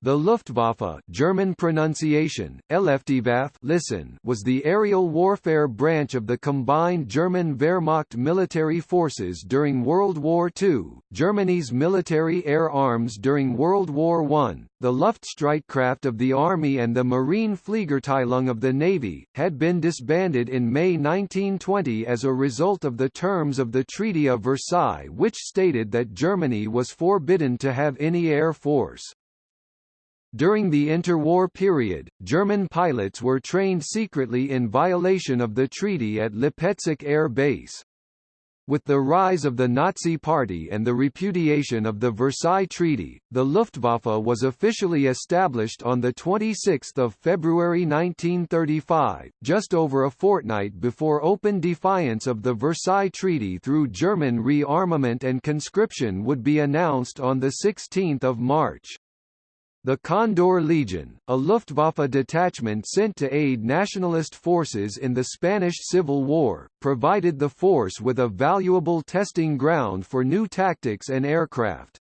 The Luftwaffe German pronunciation, listen was the aerial warfare branch of the combined German Wehrmacht military forces during World War II, Germany's military air arms during World War I, the Luftstreitkraft of the Army and the Marine Fliegerabteilung of the Navy, had been disbanded in May 1920 as a result of the terms of the Treaty of Versailles which stated that Germany was forbidden to have any air force. During the interwar period, German pilots were trained secretly in violation of the treaty at Lipetsk Air Base. With the rise of the Nazi Party and the repudiation of the Versailles Treaty, the Luftwaffe was officially established on 26 February 1935, just over a fortnight before open defiance of the Versailles Treaty through German rearmament and conscription would be announced on 16 March. The Condor Legion, a Luftwaffe detachment sent to aid nationalist forces in the Spanish Civil War, provided the force with a valuable testing ground for new tactics and aircraft.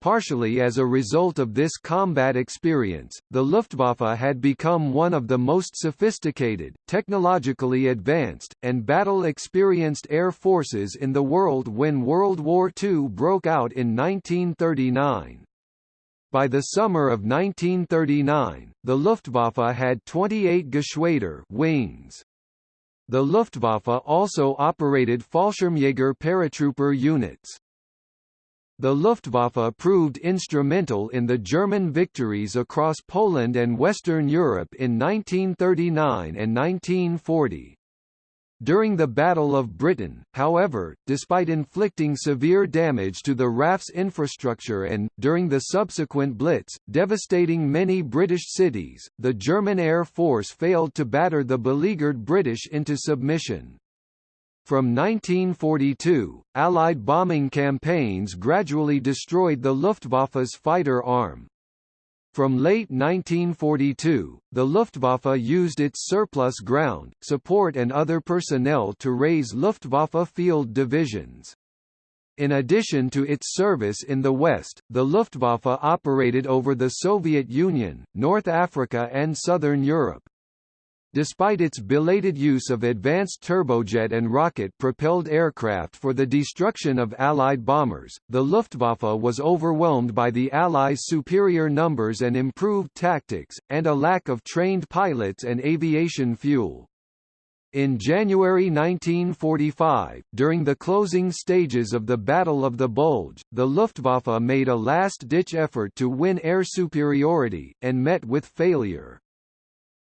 Partially as a result of this combat experience, the Luftwaffe had become one of the most sophisticated, technologically advanced, and battle-experienced air forces in the world when World War II broke out in 1939. By the summer of 1939, the Luftwaffe had 28 Geschwader wings. The Luftwaffe also operated Fallschirmjäger paratrooper units. The Luftwaffe proved instrumental in the German victories across Poland and Western Europe in 1939 and 1940. During the Battle of Britain, however, despite inflicting severe damage to the RAF's infrastructure and, during the subsequent Blitz, devastating many British cities, the German Air Force failed to batter the beleaguered British into submission. From 1942, Allied bombing campaigns gradually destroyed the Luftwaffe's fighter arm, from late 1942, the Luftwaffe used its surplus ground, support and other personnel to raise Luftwaffe field divisions. In addition to its service in the West, the Luftwaffe operated over the Soviet Union, North Africa and Southern Europe. Despite its belated use of advanced turbojet and rocket-propelled aircraft for the destruction of Allied bombers, the Luftwaffe was overwhelmed by the Allies' superior numbers and improved tactics, and a lack of trained pilots and aviation fuel. In January 1945, during the closing stages of the Battle of the Bulge, the Luftwaffe made a last-ditch effort to win air superiority, and met with failure.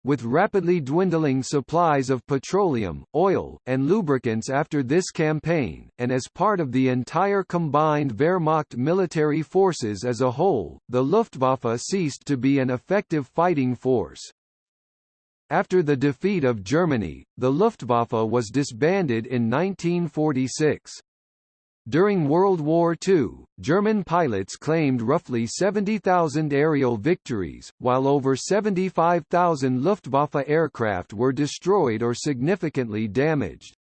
With rapidly dwindling supplies of petroleum, oil, and lubricants after this campaign, and as part of the entire combined Wehrmacht military forces as a whole, the Luftwaffe ceased to be an effective fighting force. After the defeat of Germany, the Luftwaffe was disbanded in 1946. During World War II, German pilots claimed roughly 70,000 aerial victories, while over 75,000 Luftwaffe aircraft were destroyed or significantly damaged.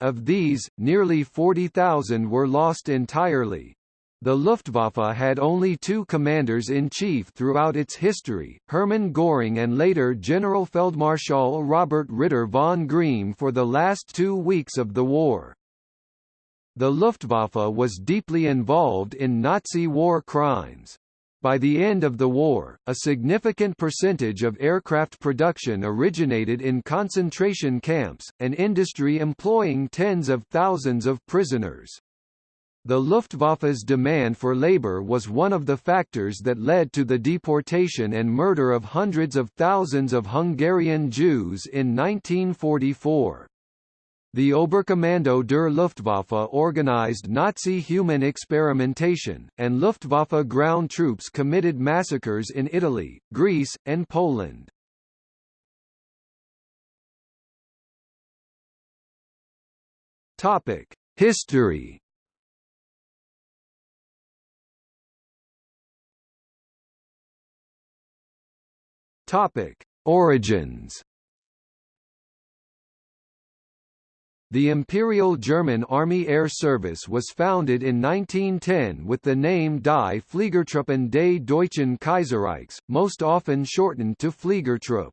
Of these, nearly 40,000 were lost entirely. The Luftwaffe had only two commanders-in-chief throughout its history, Hermann Göring and later General Generalfeldmarschall Robert Ritter von Greim for the last two weeks of the war. The Luftwaffe was deeply involved in Nazi war crimes. By the end of the war, a significant percentage of aircraft production originated in concentration camps, an industry employing tens of thousands of prisoners. The Luftwaffe's demand for labor was one of the factors that led to the deportation and murder of hundreds of thousands of Hungarian Jews in 1944. The Oberkommando der Luftwaffe organized Nazi human experimentation, and Luftwaffe ground troops committed massacres in Italy, Greece, and Poland. Topic: History. Topic: Origins. The Imperial German Army Air Service was founded in 1910 with the name Die Fliegertruppen des Deutschen Kaiserreichs, most often shortened to Fliegertrupp.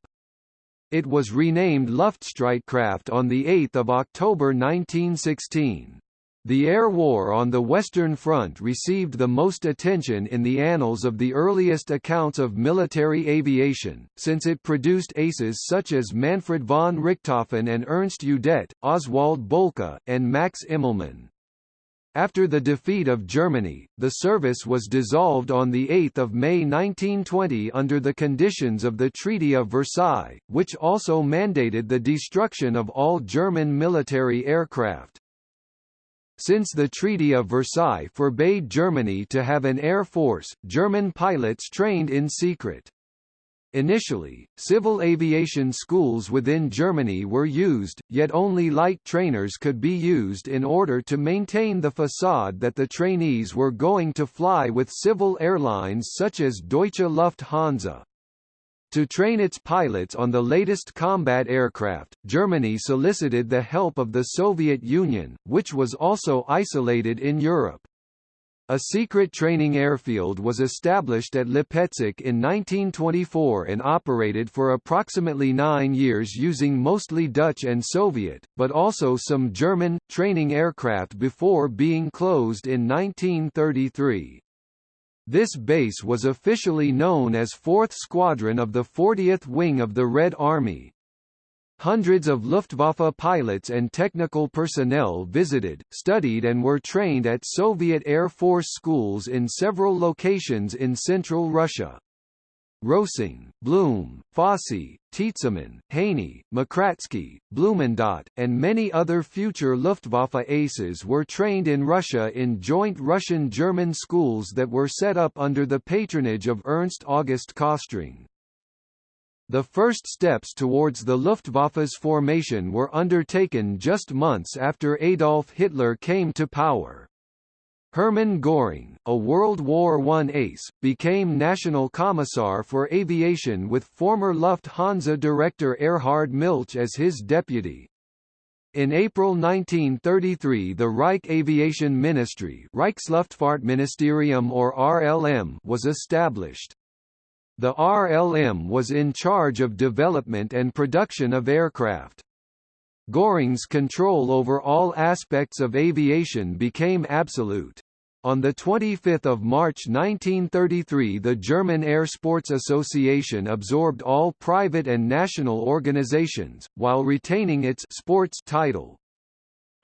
It was renamed Luftstreitkraft on 8 October 1916. The air war on the Western Front received the most attention in the annals of the earliest accounts of military aviation, since it produced aces such as Manfred von Richthofen and Ernst Udet, Oswald Boelcke, and Max Immelmann. After the defeat of Germany, the service was dissolved on 8 May 1920 under the conditions of the Treaty of Versailles, which also mandated the destruction of all German military aircraft. Since the Treaty of Versailles forbade Germany to have an air force, German pilots trained in secret. Initially, civil aviation schools within Germany were used, yet only light trainers could be used in order to maintain the facade that the trainees were going to fly with civil airlines such as Deutsche Lufthansa. To train its pilots on the latest combat aircraft, Germany solicited the help of the Soviet Union, which was also isolated in Europe. A secret training airfield was established at Lipetsk in 1924 and operated for approximately nine years using mostly Dutch and Soviet, but also some German, training aircraft before being closed in 1933. This base was officially known as 4th Squadron of the 40th Wing of the Red Army. Hundreds of Luftwaffe pilots and technical personnel visited, studied and were trained at Soviet Air Force schools in several locations in central Russia. Rosing, Blum, Fosse, Tietzemann, Haney, Makratsky, Blumensaat, and many other future Luftwaffe aces were trained in Russia in joint Russian-German schools that were set up under the patronage of Ernst August Köstring. The first steps towards the Luftwaffe's formation were undertaken just months after Adolf Hitler came to power. Hermann Göring, a World War I ace, became National Commissar for Aviation with former Lufthansa director Erhard Milch as his deputy. In April 1933 the Reich Aviation Ministry Reichsluftfahrtministerium or RLM was established. The RLM was in charge of development and production of aircraft. Göring's control over all aspects of aviation became absolute. On 25 March 1933 the German Air Sports Association absorbed all private and national organizations, while retaining its sports title.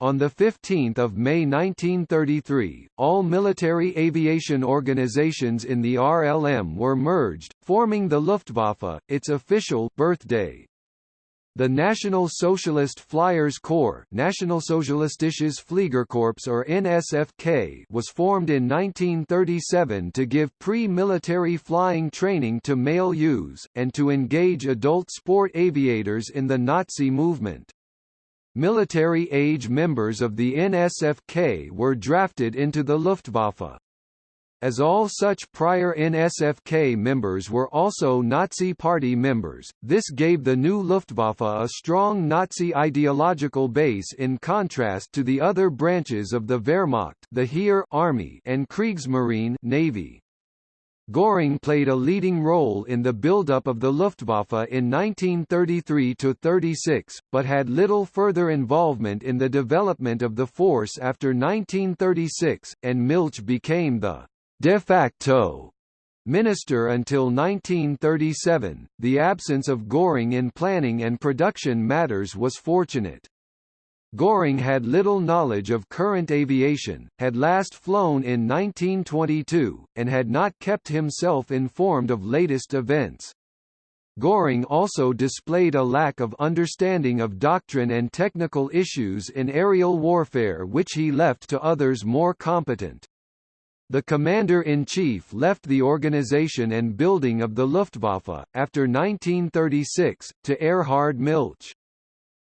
On 15 May 1933, all military aviation organizations in the RLM were merged, forming the Luftwaffe, its official birthday. The National Socialist Flyers Corps Nationalsozialistisches Fliegerkorps or NSFK was formed in 1937 to give pre-military flying training to male youths, and to engage adult sport aviators in the Nazi movement. Military-age members of the NSFK were drafted into the Luftwaffe. As all such prior NSFK members were also Nazi Party members, this gave the new Luftwaffe a strong Nazi ideological base in contrast to the other branches of the Wehrmacht the Heer Army and Kriegsmarine Navy. Göring played a leading role in the buildup of the Luftwaffe in 1933–36, but had little further involvement in the development of the force after 1936, and Milch became the de facto minister until 1937. The absence of Göring in planning and production matters was fortunate. Göring had little knowledge of current aviation, had last flown in 1922, and had not kept himself informed of latest events. Göring also displayed a lack of understanding of doctrine and technical issues in aerial warfare which he left to others more competent. The commander-in-chief left the organization and building of the Luftwaffe, after 1936, to Erhard Milch.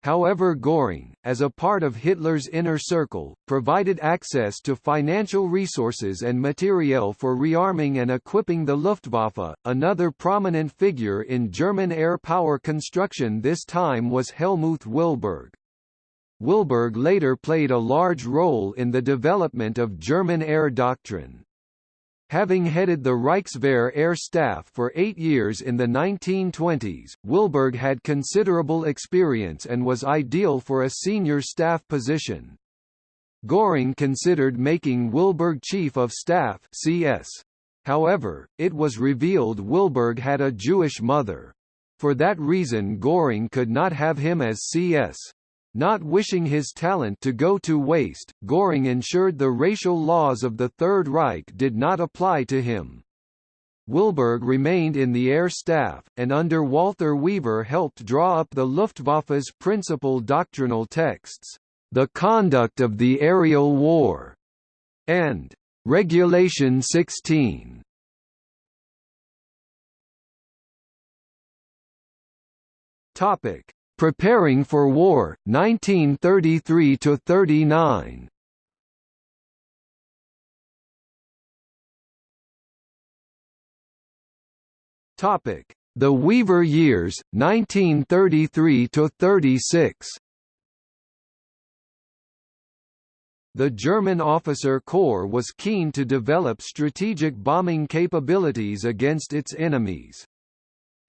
However Göring, as a part of Hitler's inner circle, provided access to financial resources and materiel for rearming and equipping the Luftwaffe. Another prominent figure in German air power construction this time was Helmuth Wilberg. Wilberg later played a large role in the development of German air doctrine. Having headed the Reichswehr Air Staff for eight years in the 1920s, Wilberg had considerable experience and was ideal for a senior staff position. Göring considered making Wilberg Chief of Staff CS. However, it was revealed Wilberg had a Jewish mother. For that reason Göring could not have him as CS. Not wishing his talent to go to waste, Göring ensured the racial laws of the Third Reich did not apply to him. Wilberg remained in the air staff, and under Walther Wever helped draw up the Luftwaffe's principal doctrinal texts, The Conduct of the Aerial War, and Regulation 16. Topic: Preparing for War, 1933–39 The Wever years, 1933–36 The German officer corps was keen to develop strategic bombing capabilities against its enemies.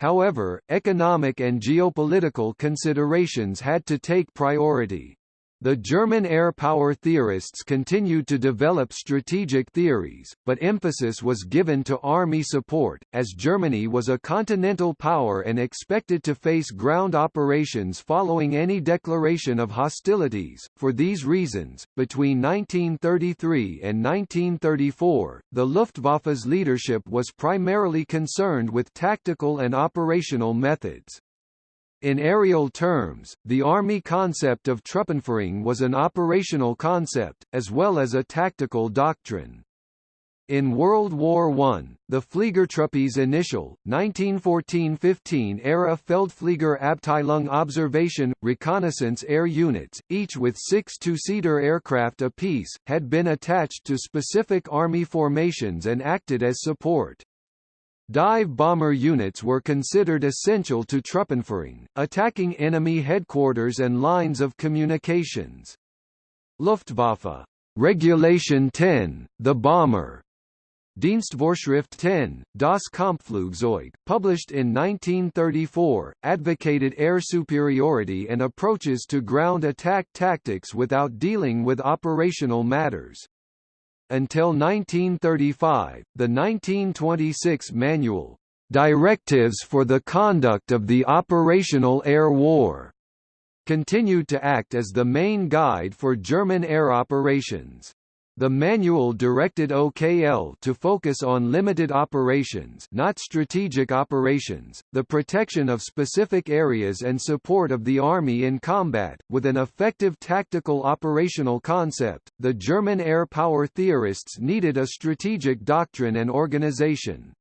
However, economic and geopolitical considerations had to take priority. The German air power theorists continued to develop strategic theories, but emphasis was given to army support, as Germany was a continental power and expected to face ground operations following any declaration of hostilities. For these reasons, between 1933 and 1934, the Luftwaffe's leadership was primarily concerned with tactical and operational methods. In aerial terms, the Army concept of Truppenführung was an operational concept, as well as a tactical doctrine. In World War I, the Fliegertruppe's initial, 1914–15 era Feldfliegerabteilung observation, reconnaissance air units, each with six two-seater aircraft apiece, had been attached to specific Army formations and acted as support. Dive bomber units were considered essential to Truppenführung, attacking enemy headquarters and lines of communications. Luftwaffe Regulation 10, the bomber Dienstvorschrift 10, Das Kampfflugzeug, published in 1934, advocated air superiority and approaches to ground attack tactics without dealing with operational matters. Until 1935, the 1926 manual, Directives for the Conduct of the Operational Air War, continued to act as the main guide for German air operations. The manual directed OKL to focus on limited operations not strategic operations, the protection of specific areas and support of the army in combat, with an effective tactical operational concept. The German air power theorists needed a strategic doctrine and organization.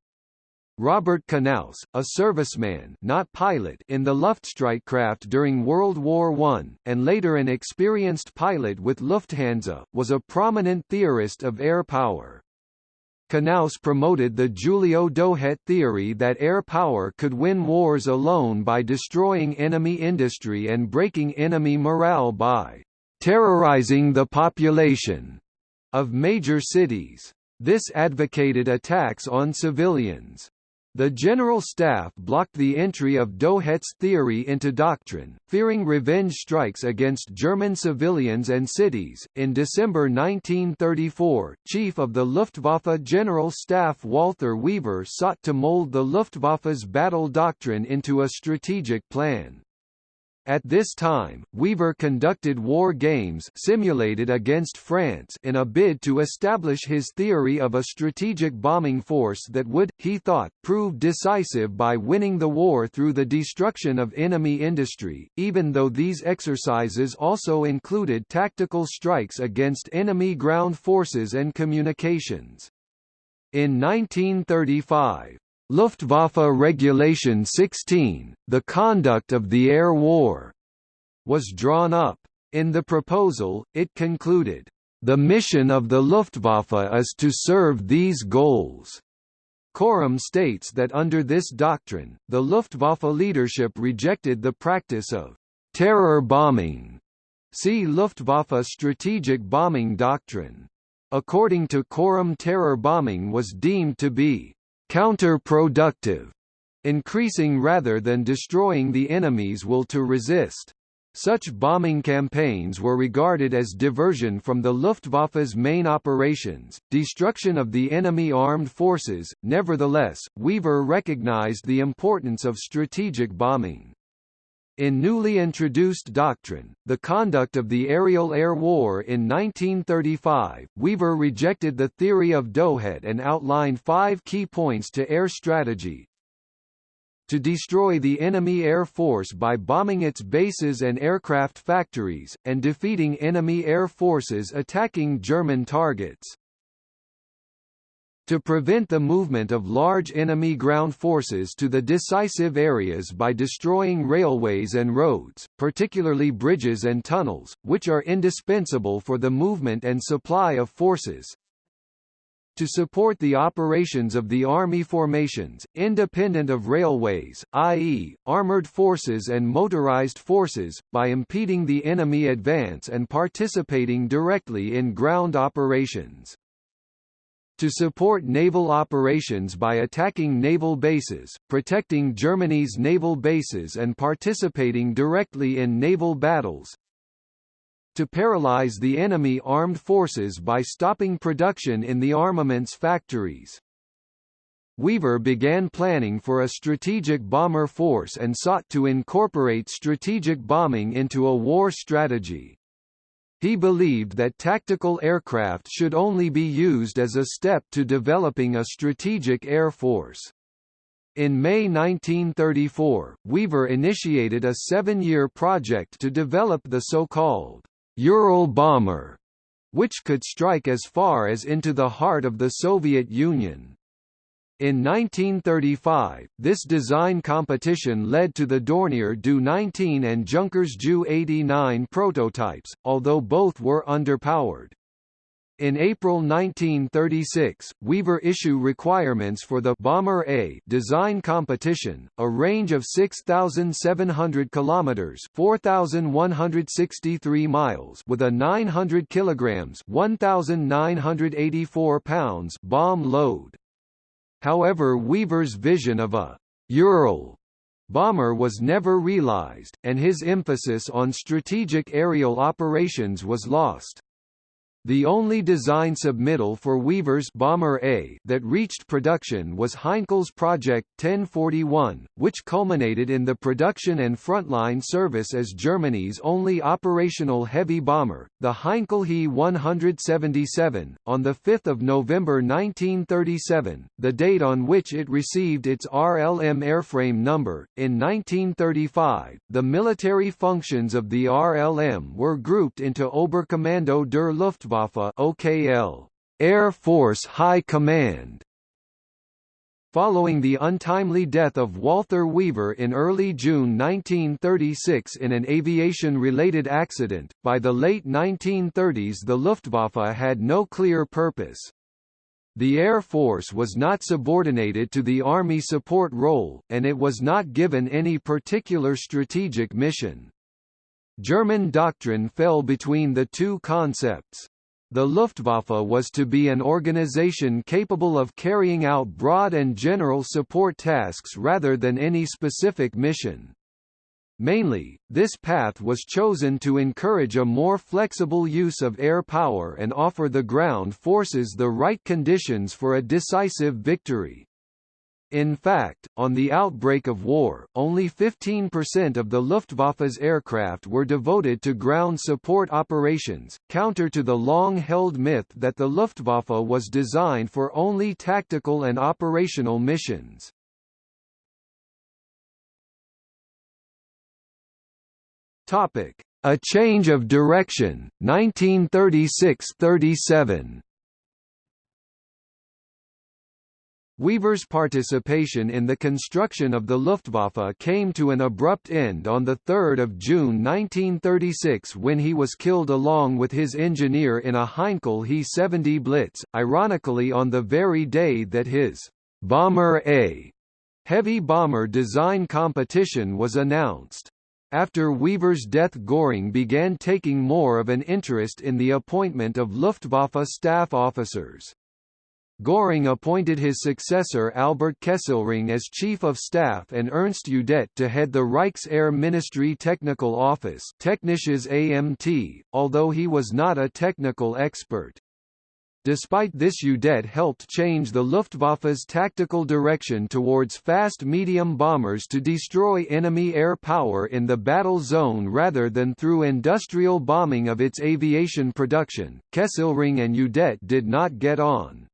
Robert Knauss, a serviceman not pilot in the Luftstreitkraft during World War I, and later an experienced pilot with Lufthansa, was a prominent theorist of air power. Knauss promoted the Giulio Douhet theory that air power could win wars alone by destroying enemy industry and breaking enemy morale by terrorizing the population of major cities. This advocated attacks on civilians. The General Staff blocked the entry of Douhet's theory into doctrine, fearing revenge strikes against German civilians and cities. In December 1934, Chief of the Luftwaffe General Staff Walther Wever sought to mold the Luftwaffe's battle doctrine into a strategic plan. At this time, Wever conducted war games simulated against France in a bid to establish his theory of a strategic bombing force that would, he thought, prove decisive by winning the war through the destruction of enemy industry, even though these exercises also included tactical strikes against enemy ground forces and communications. In 1935, Luftwaffe Regulation 16, the conduct of the air war, was drawn up. In the proposal, it concluded, the mission of the Luftwaffe is to serve these goals. Corum states that under this doctrine, the Luftwaffe leadership rejected the practice of terror bombing See Luftwaffe strategic bombing doctrine. According to Corum terror bombing was deemed to be counterproductive, increasing rather than destroying the enemy's will to resist. Such bombing campaigns were regarded as diversion from the Luftwaffe's main operations, destruction of the enemy armed forces. Nevertheless, Wever recognized the importance of strategic bombing. In newly introduced doctrine, the conduct of the aerial air war in 1935, Wever rejected the theory of Douhet and outlined five key points to air strategy, to destroy the enemy air force by bombing its bases and aircraft factories, and defeating enemy air forces attacking German targets. To prevent the movement of large enemy ground forces to the decisive areas by destroying railways and roads, particularly bridges and tunnels, which are indispensable for the movement and supply of forces, to support the operations of the Army formations, independent of railways, i.e., armored forces and motorized forces, by impeding the enemy advance and participating directly in ground operations to support naval operations by attacking naval bases, protecting Germany's naval bases and participating directly in naval battles, to paralyze the enemy armed forces by stopping production in the armaments factories. Wever began planning for a strategic bomber force and sought to incorporate strategic bombing into a war strategy. He believed that tactical aircraft should only be used as a step to developing a strategic air force. In May 1934, Wever initiated a seven-year project to develop the so-called Ural bomber, which could strike as far as into the heart of the Soviet Union. In 1935, this design competition led to the Dornier Do-19 and Junkers Ju-89 prototypes, although both were underpowered. In April 1936, Wever issue requirements for the Bomber A design competition, a range of 6,700 kilometers (4,163 miles) with a 900 kilograms (1,984 pounds) bomb load. However, Wever's vision of a Ural bomber was never realized, and his emphasis on strategic aerial operations was lost. The only design submittal for Wever's Bomber A that reached production was Heinkel's Project 1041, which culminated in the production and frontline service as Germany's only operational heavy bomber, the Heinkel He 177, on 5 November 1937, the date on which it received its RLM airframe number. In 1935, the military functions of the RLM were grouped into Oberkommando der Luftwaffe Luftwaffe OKL, Air Force High Command. Following the untimely death of Walther Wever in early June 1936 in an aviation-related accident, by the late 1930s the Luftwaffe had no clear purpose. The Air Force was not subordinated to the Army support role, and it was not given any particular strategic mission. German doctrine fell between the two concepts. The Luftwaffe was to be an organization capable of carrying out broad and general support tasks rather than any specific mission. Mainly, this path was chosen to encourage a more flexible use of air power and offer the ground forces the right conditions for a decisive victory. In fact, on the outbreak of war, only 15% of the Luftwaffe's aircraft were devoted to ground support operations, counter to the long-held myth that the Luftwaffe was designed for only tactical and operational missions. A change of direction, 1936–37 Wever's participation in the construction of the Luftwaffe came to an abrupt end on 3 June 1936 when he was killed along with his engineer in a Heinkel He-70 Blitz, ironically on the very day that his Bomber A heavy bomber design competition was announced. After Wever's death Göring began taking more of an interest in the appointment of Luftwaffe staff officers. Göring appointed his successor Albert Kesselring as Chief of Staff and Ernst Udet to head the Reichsair Ministry Technical Office Technisches AMT, although he was not a technical expert. Despite this Udet helped change the Luftwaffe's tactical direction towards fast medium bombers to destroy enemy air power in the battle zone rather than through industrial bombing of its aviation production. Kesselring and Udet did not get on.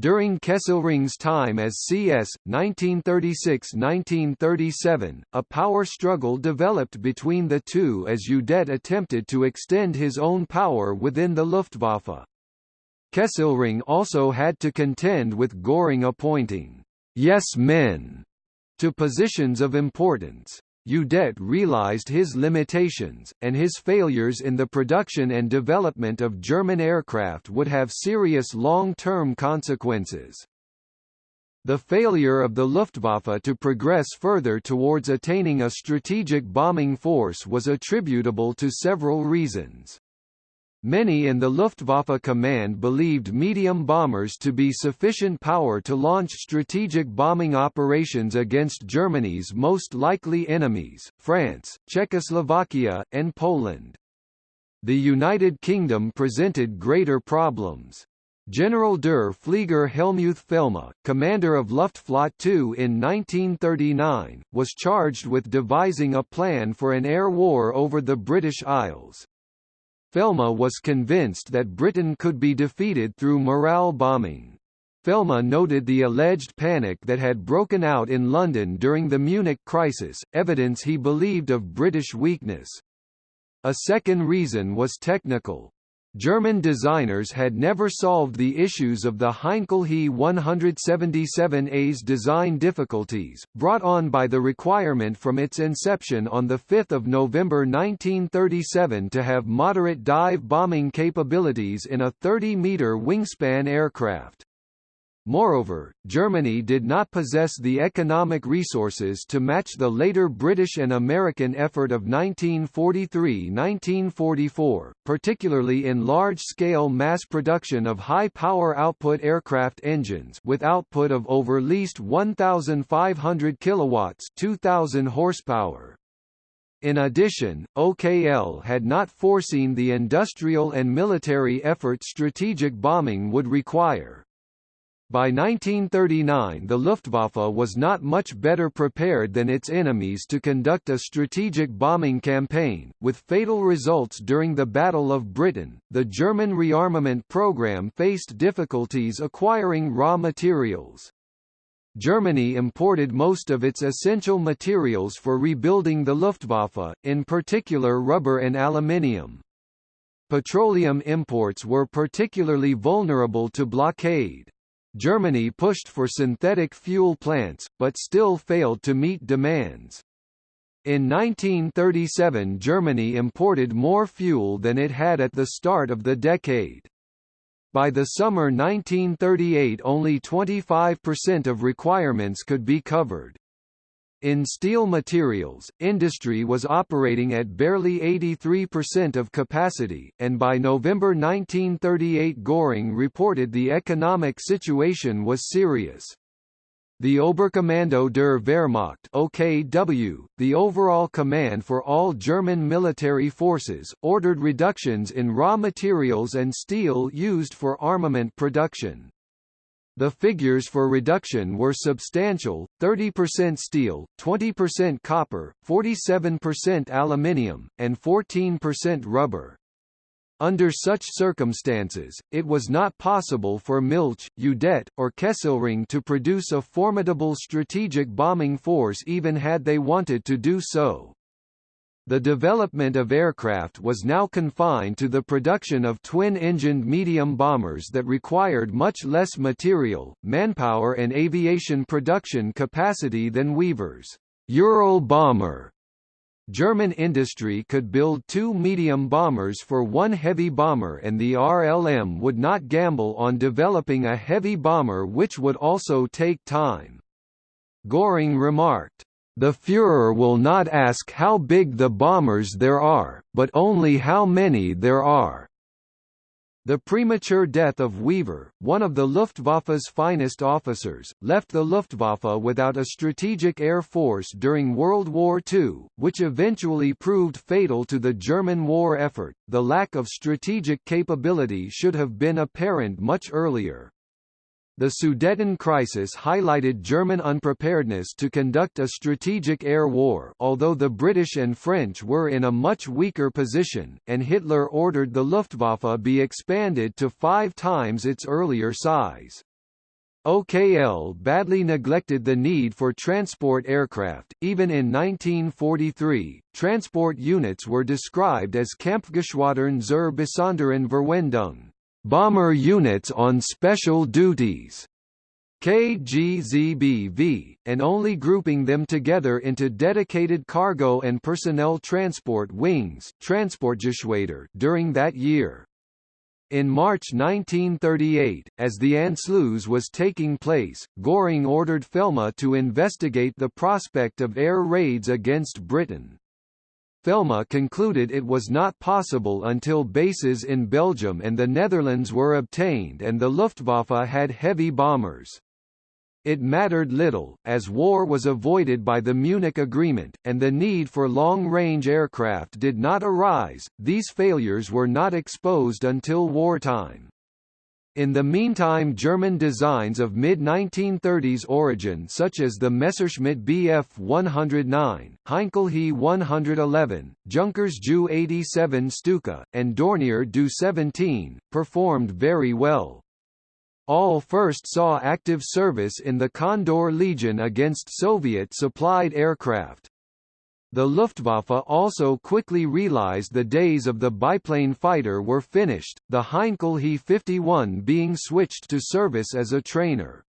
During Kesselring's time as CS, 1936–1937, a power struggle developed between the two as Udet attempted to extend his own power within the Luftwaffe. Kesselring also had to contend with Göring appointing «yes men» to positions of importance. Udet realized his limitations, and his failures in the production and development of German aircraft would have serious long-term consequences. The failure of the Luftwaffe to progress further towards attaining a strategic bombing force was attributable to several reasons. Many in the Luftwaffe command believed medium bombers to be sufficient power to launch strategic bombing operations against Germany's most likely enemies, France, Czechoslovakia, and Poland. The United Kingdom presented greater problems. General der Flieger Helmuth Felmy, commander of Luftflotte II in 1939, was charged with devising a plan for an air war over the British Isles. Felmy was convinced that Britain could be defeated through morale bombing. Felmy noted the alleged panic that had broken out in London during the Munich crisis, evidence he believed of British weakness. A second reason was technical. German designers had never solved the issues of the Heinkel He 177A's design difficulties, brought on by the requirement from its inception on 5 November 1937 to have moderate dive bombing capabilities in a 30-metre wingspan aircraft. Moreover, Germany did not possess the economic resources to match the later British and American effort of 1943–1944, particularly in large-scale mass production of high-power output aircraft engines with output of over least 1,500 kilowatts 2,000 horsepower. In addition, OKL had not foreseen the industrial and military effort strategic bombing would require. By 1939 the Luftwaffe was not much better prepared than its enemies to conduct a strategic bombing campaign, with fatal results during the Battle of Britain. The German rearmament program faced difficulties acquiring raw materials. Germany imported most of its essential materials for rebuilding the Luftwaffe, in particular rubber and aluminium. Petroleum imports were particularly vulnerable to blockade. Germany pushed for synthetic fuel plants, but still failed to meet demands. In 1937 Germany imported more fuel than it had at the start of the decade. By the summer 1938 only 25% of requirements could be covered. In steel materials, industry was operating at barely 83% of capacity, and by November 1938 Göring reported the economic situation was serious. The Oberkommando der Wehrmacht OKW, the overall command for all German military forces, ordered reductions in raw materials and steel used for armament production. The figures for reduction were substantial, 30% steel, 20% copper, 47% aluminium, and 14% rubber. Under such circumstances, it was not possible for Milch, Udet, or Kesselring to produce a formidable strategic bombing force even had they wanted to do so. The development of aircraft was now confined to the production of twin-engined medium bombers that required much less material, manpower and aviation production capacity than Wever's Ural bomber. German industry could build two medium bombers for one heavy bomber and the RLM would not gamble on developing a heavy bomber which would also take time. Göring remarked, The Führer will not ask how big the bombers there are, but only how many there are. The premature death of Wever, one of the Luftwaffe's finest officers, left the Luftwaffe without a strategic air force during World War II, which eventually proved fatal to the German war effort. The lack of strategic capability should have been apparent much earlier. The Sudeten crisis highlighted German unpreparedness to conduct a strategic air war although the British and French were in a much weaker position, and Hitler ordered the Luftwaffe be expanded to five times its earlier size. OKL badly neglected the need for transport aircraft. Even in 1943, transport units were described as Kampfgeschwadern zur besonderen Verwendung bomber units on special duties. KGZBV, and only grouping them together into dedicated cargo and personnel transport wings during that year. In March 1938, as the Anschluss was taking place, Göring ordered Felmy to investigate the prospect of air raids against Britain. Felmy concluded it was not possible until bases in Belgium and the Netherlands were obtained and the Luftwaffe had heavy bombers. It mattered little, as war was avoided by the Munich Agreement, and the need for long-range aircraft did not arise, these failures were not exposed until wartime. In the meantime German designs of mid-1930s origin such as the Messerschmitt Bf 109, Heinkel He 111, Junkers Ju 87 Stuka, and Dornier Do 17, performed very well. All first saw active service in the Condor Legion against Soviet-supplied aircraft. The Luftwaffe also quickly realized the days of the biplane fighter were finished, the Heinkel He-51 being switched to service as a trainer.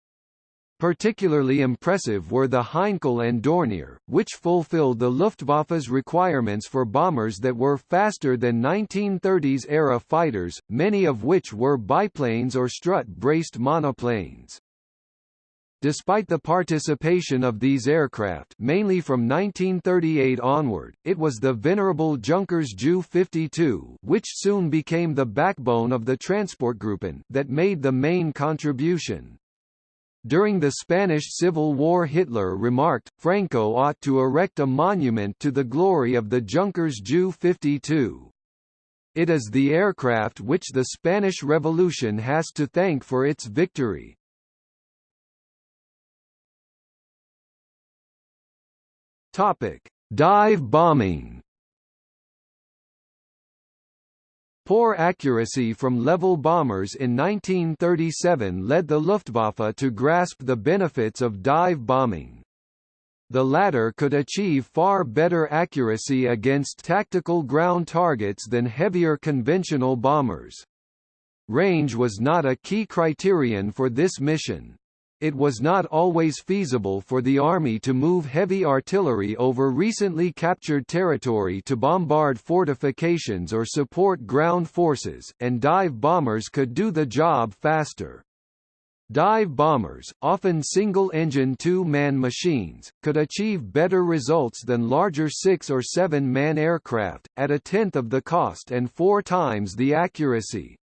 Particularly impressive were the Heinkel and Dornier, which fulfilled the Luftwaffe's requirements for bombers that were faster than 1930s-era fighters, many of which were biplanes or strut-braced monoplanes. Despite the participation of these aircraft mainly from 1938 onward, it was the venerable Junkers Ju-52 which soon became the backbone of the Transportgruppen that made the main contribution. During the Spanish Civil War Hitler remarked, Franco ought to erect a monument to the glory of the Junkers Ju-52. It is the aircraft which the Spanish Revolution has to thank for its victory. Topic: Dive bombing. Poor accuracy from level bombers in 1937 led the Luftwaffe to grasp the benefits of dive bombing. The latter could achieve far better accuracy against tactical ground targets than heavier conventional bombers. Range was not a key criterion for this mission it was not always feasible for the Army to move heavy artillery over recently captured territory to bombard fortifications or support ground forces, and dive bombers could do the job faster. Dive bombers, often single-engine two-man machines, could achieve better results than larger six- or seven-man aircraft, at a tenth of the cost and four times the accuracy.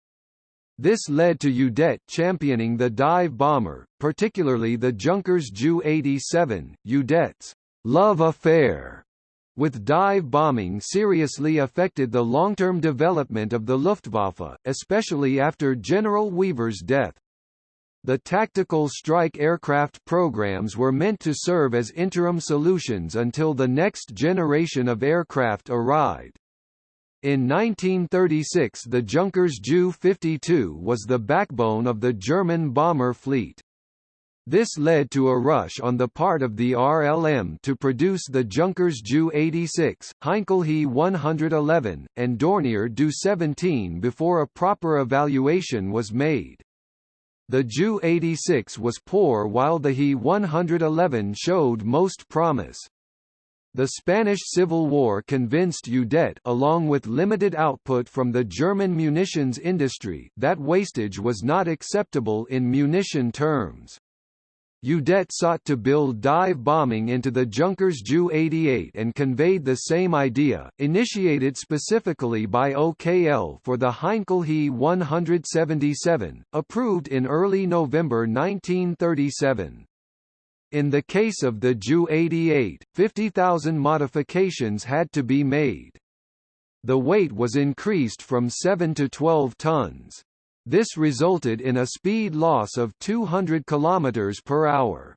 This led to Udet championing the dive bomber, particularly the Junkers Ju-87. Udet's love affair with dive bombing seriously affected the long-term development of the Luftwaffe, especially after General Wever's death. The tactical strike aircraft programs were meant to serve as interim solutions until the next generation of aircraft arrived. In 1936 the Junkers Ju-52 was the backbone of the German bomber fleet. This led to a rush on the part of the RLM to produce the Junkers Ju-86, Heinkel He-111, and Dornier Do-17 before a proper evaluation was made. The Ju-86 was poor while the He-111 showed most promise. The Spanish Civil War convinced Udet along with limited output from the German munitions industry that wastage was not acceptable in munition terms. Udet sought to build dive bombing into the Junkers Ju-88 and conveyed the same idea, initiated specifically by OKL for the Heinkel He-177, approved in early November 1937. In the case of the Ju-88, 50,000 modifications had to be made. The weight was increased from 7 to 12 tons. This resulted in a speed loss of 200 km per hour.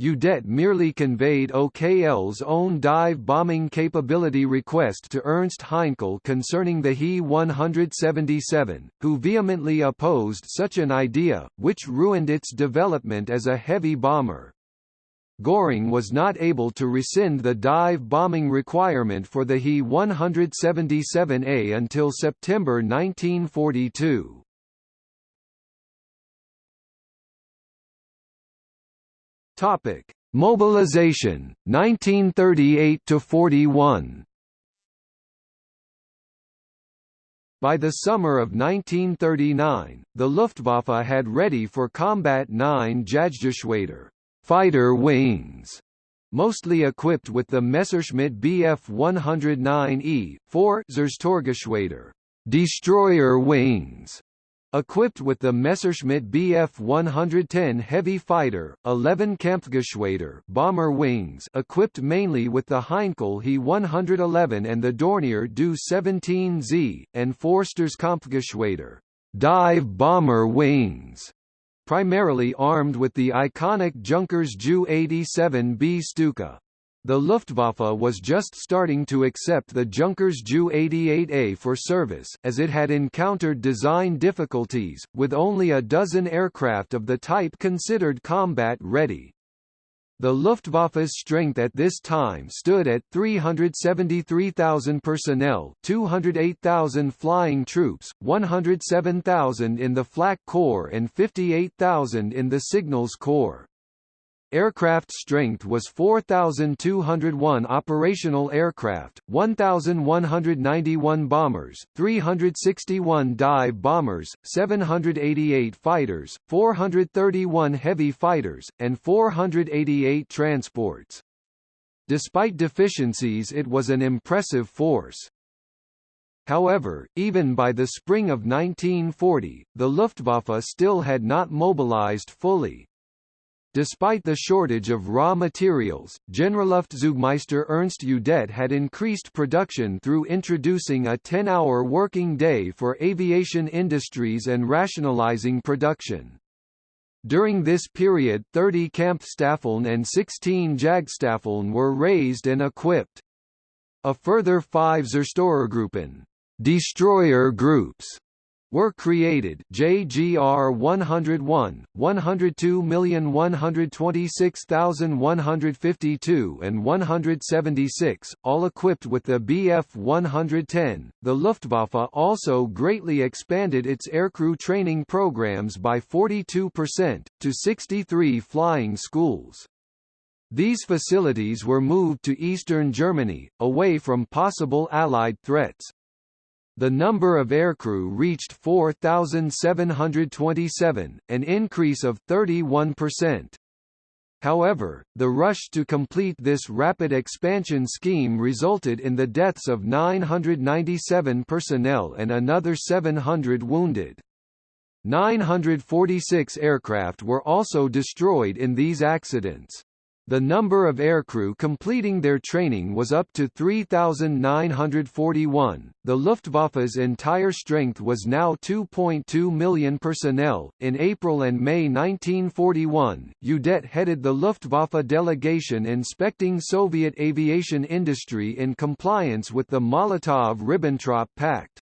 Udet merely conveyed OKL's own dive bombing capability request to Ernst Heinkel concerning the He-177, who vehemently opposed such an idea, which ruined its development as a heavy bomber. Göring was not able to rescind the dive bombing requirement for the He-177A until September 1942. Topic: Mobilization 1938 to 41. By the summer of 1939, the Luftwaffe had ready for combat nine Jagdgeschwader fighter wings, mostly equipped with the Messerschmitt Bf 109E, 4 Zerstorgeschwader destroyer wings, Equipped with the Messerschmitt Bf 110 heavy fighter, 11 Kampfgeschwader bomber wings equipped mainly with the Heinkel He 111 and the Dornier Do 17Z, and four Sturzkampfgeschwader dive bomber wings, primarily armed with the iconic Junkers Ju-87B Stuka. The Luftwaffe was just starting to accept the Junkers Ju-88A for service, as it had encountered design difficulties, with only a dozen aircraft of the type considered combat-ready. The Luftwaffe's strength at this time stood at 373,000 personnel 208,000 flying troops, 107,000 in the Flak Corps and 58,000 in the Signals Corps. Aircraft strength was 4,201 operational aircraft, 1,191 bombers, 361 dive bombers, 788 fighters, 431 heavy fighters, and 488 transports. Despite deficiencies it was an impressive force. However, even by the spring of 1940, the Luftwaffe still had not mobilized fully. Despite the shortage of raw materials, Generalluftzeugmeister Ernst Udet had increased production through introducing a 10-hour working day for aviation industries and rationalizing production. During this period 30 Kampfstaffeln and 16 Jagdstaffeln were raised and equipped. A further five Zerstorergruppen destroyer groups were created JGR 101, 102,126,152 and 176, all equipped with the Bf 110. The Luftwaffe also greatly expanded its aircrew training programs by 42%, to 63 flying schools. These facilities were moved to eastern Germany, away from possible Allied threats. The number of aircrew reached 4,727, an increase of 31%. However, the rush to complete this rapid expansion scheme resulted in the deaths of 997 personnel and another 700 wounded. 946 aircraft were also destroyed in these accidents. The number of aircrew completing their training was up to 3,941. The Luftwaffe's entire strength was now 2.2 million personnel. In April and May 1941, Udet headed the Luftwaffe delegation inspecting Soviet aviation industry in compliance with the Molotov-Ribbentrop Pact.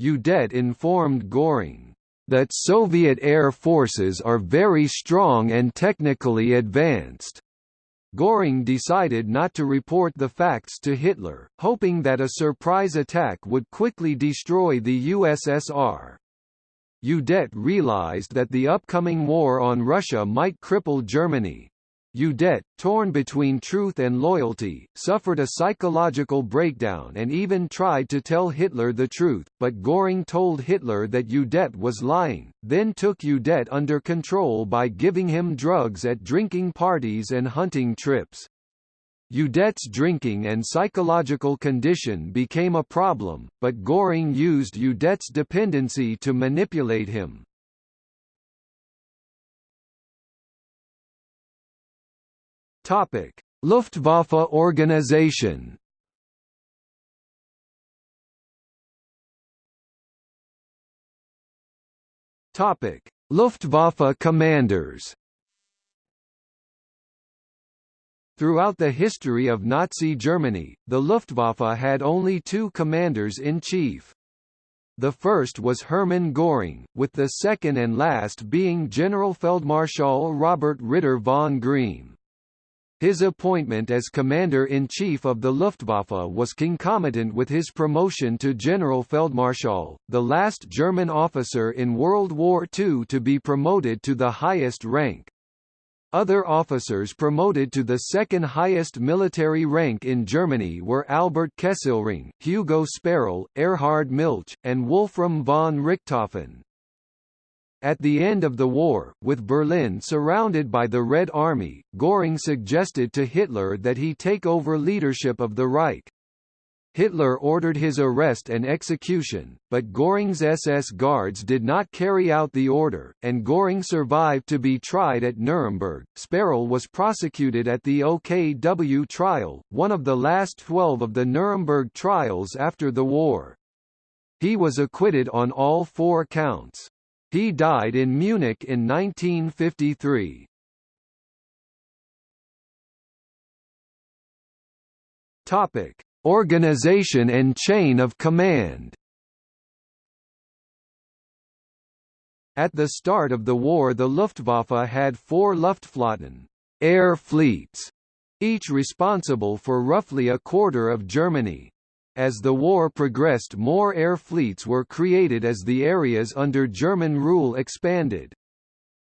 Udet informed Göring that Soviet air forces are very strong and technically advanced. Göring decided not to report the facts to Hitler, hoping that a surprise attack would quickly destroy the USSR. Udet realized that the upcoming war on Russia might cripple Germany. Udet, torn between truth and loyalty, suffered a psychological breakdown and even tried to tell Hitler the truth, but Göring told Hitler that Udet was lying, then took Udet under control by giving him drugs at drinking parties and hunting trips. Udet's drinking and psychological condition became a problem, but Göring used Udet's dependency to manipulate him. Topic: Luftwaffe organization. Topic: Luftwaffe commanders. Throughout the history of Nazi Germany, the Luftwaffe had only two commanders-in-chief. The first was Hermann Göring, with the second and last being Generalfeldmarschall Robert Ritter von Greim. His appointment as Commander-in-Chief of the Luftwaffe was concomitant with his promotion to General Feldmarschall, the last German officer in World War II to be promoted to the highest rank. Other officers promoted to the second highest military rank in Germany were Albert Kesselring, Hugo Sperrle, Erhard Milch, and Wolfram von Richthofen. At the end of the war, with Berlin surrounded by the Red Army, Göring suggested to Hitler that he take over leadership of the Reich. Hitler ordered his arrest and execution, but Göring's SS guards did not carry out the order, and Göring survived to be tried at Nuremberg. Sperrle was prosecuted at the OKW trial, one of the last 12 of the Nuremberg trials after the war. He was acquitted on all four counts. He died in Munich in 1953. Topic: Organization and chain of command. At the start of the war the Luftwaffe had four Luftflotten air fleets, each responsible for roughly a quarter of Germany. As the war progressed more air fleets were created as the areas under German rule expanded.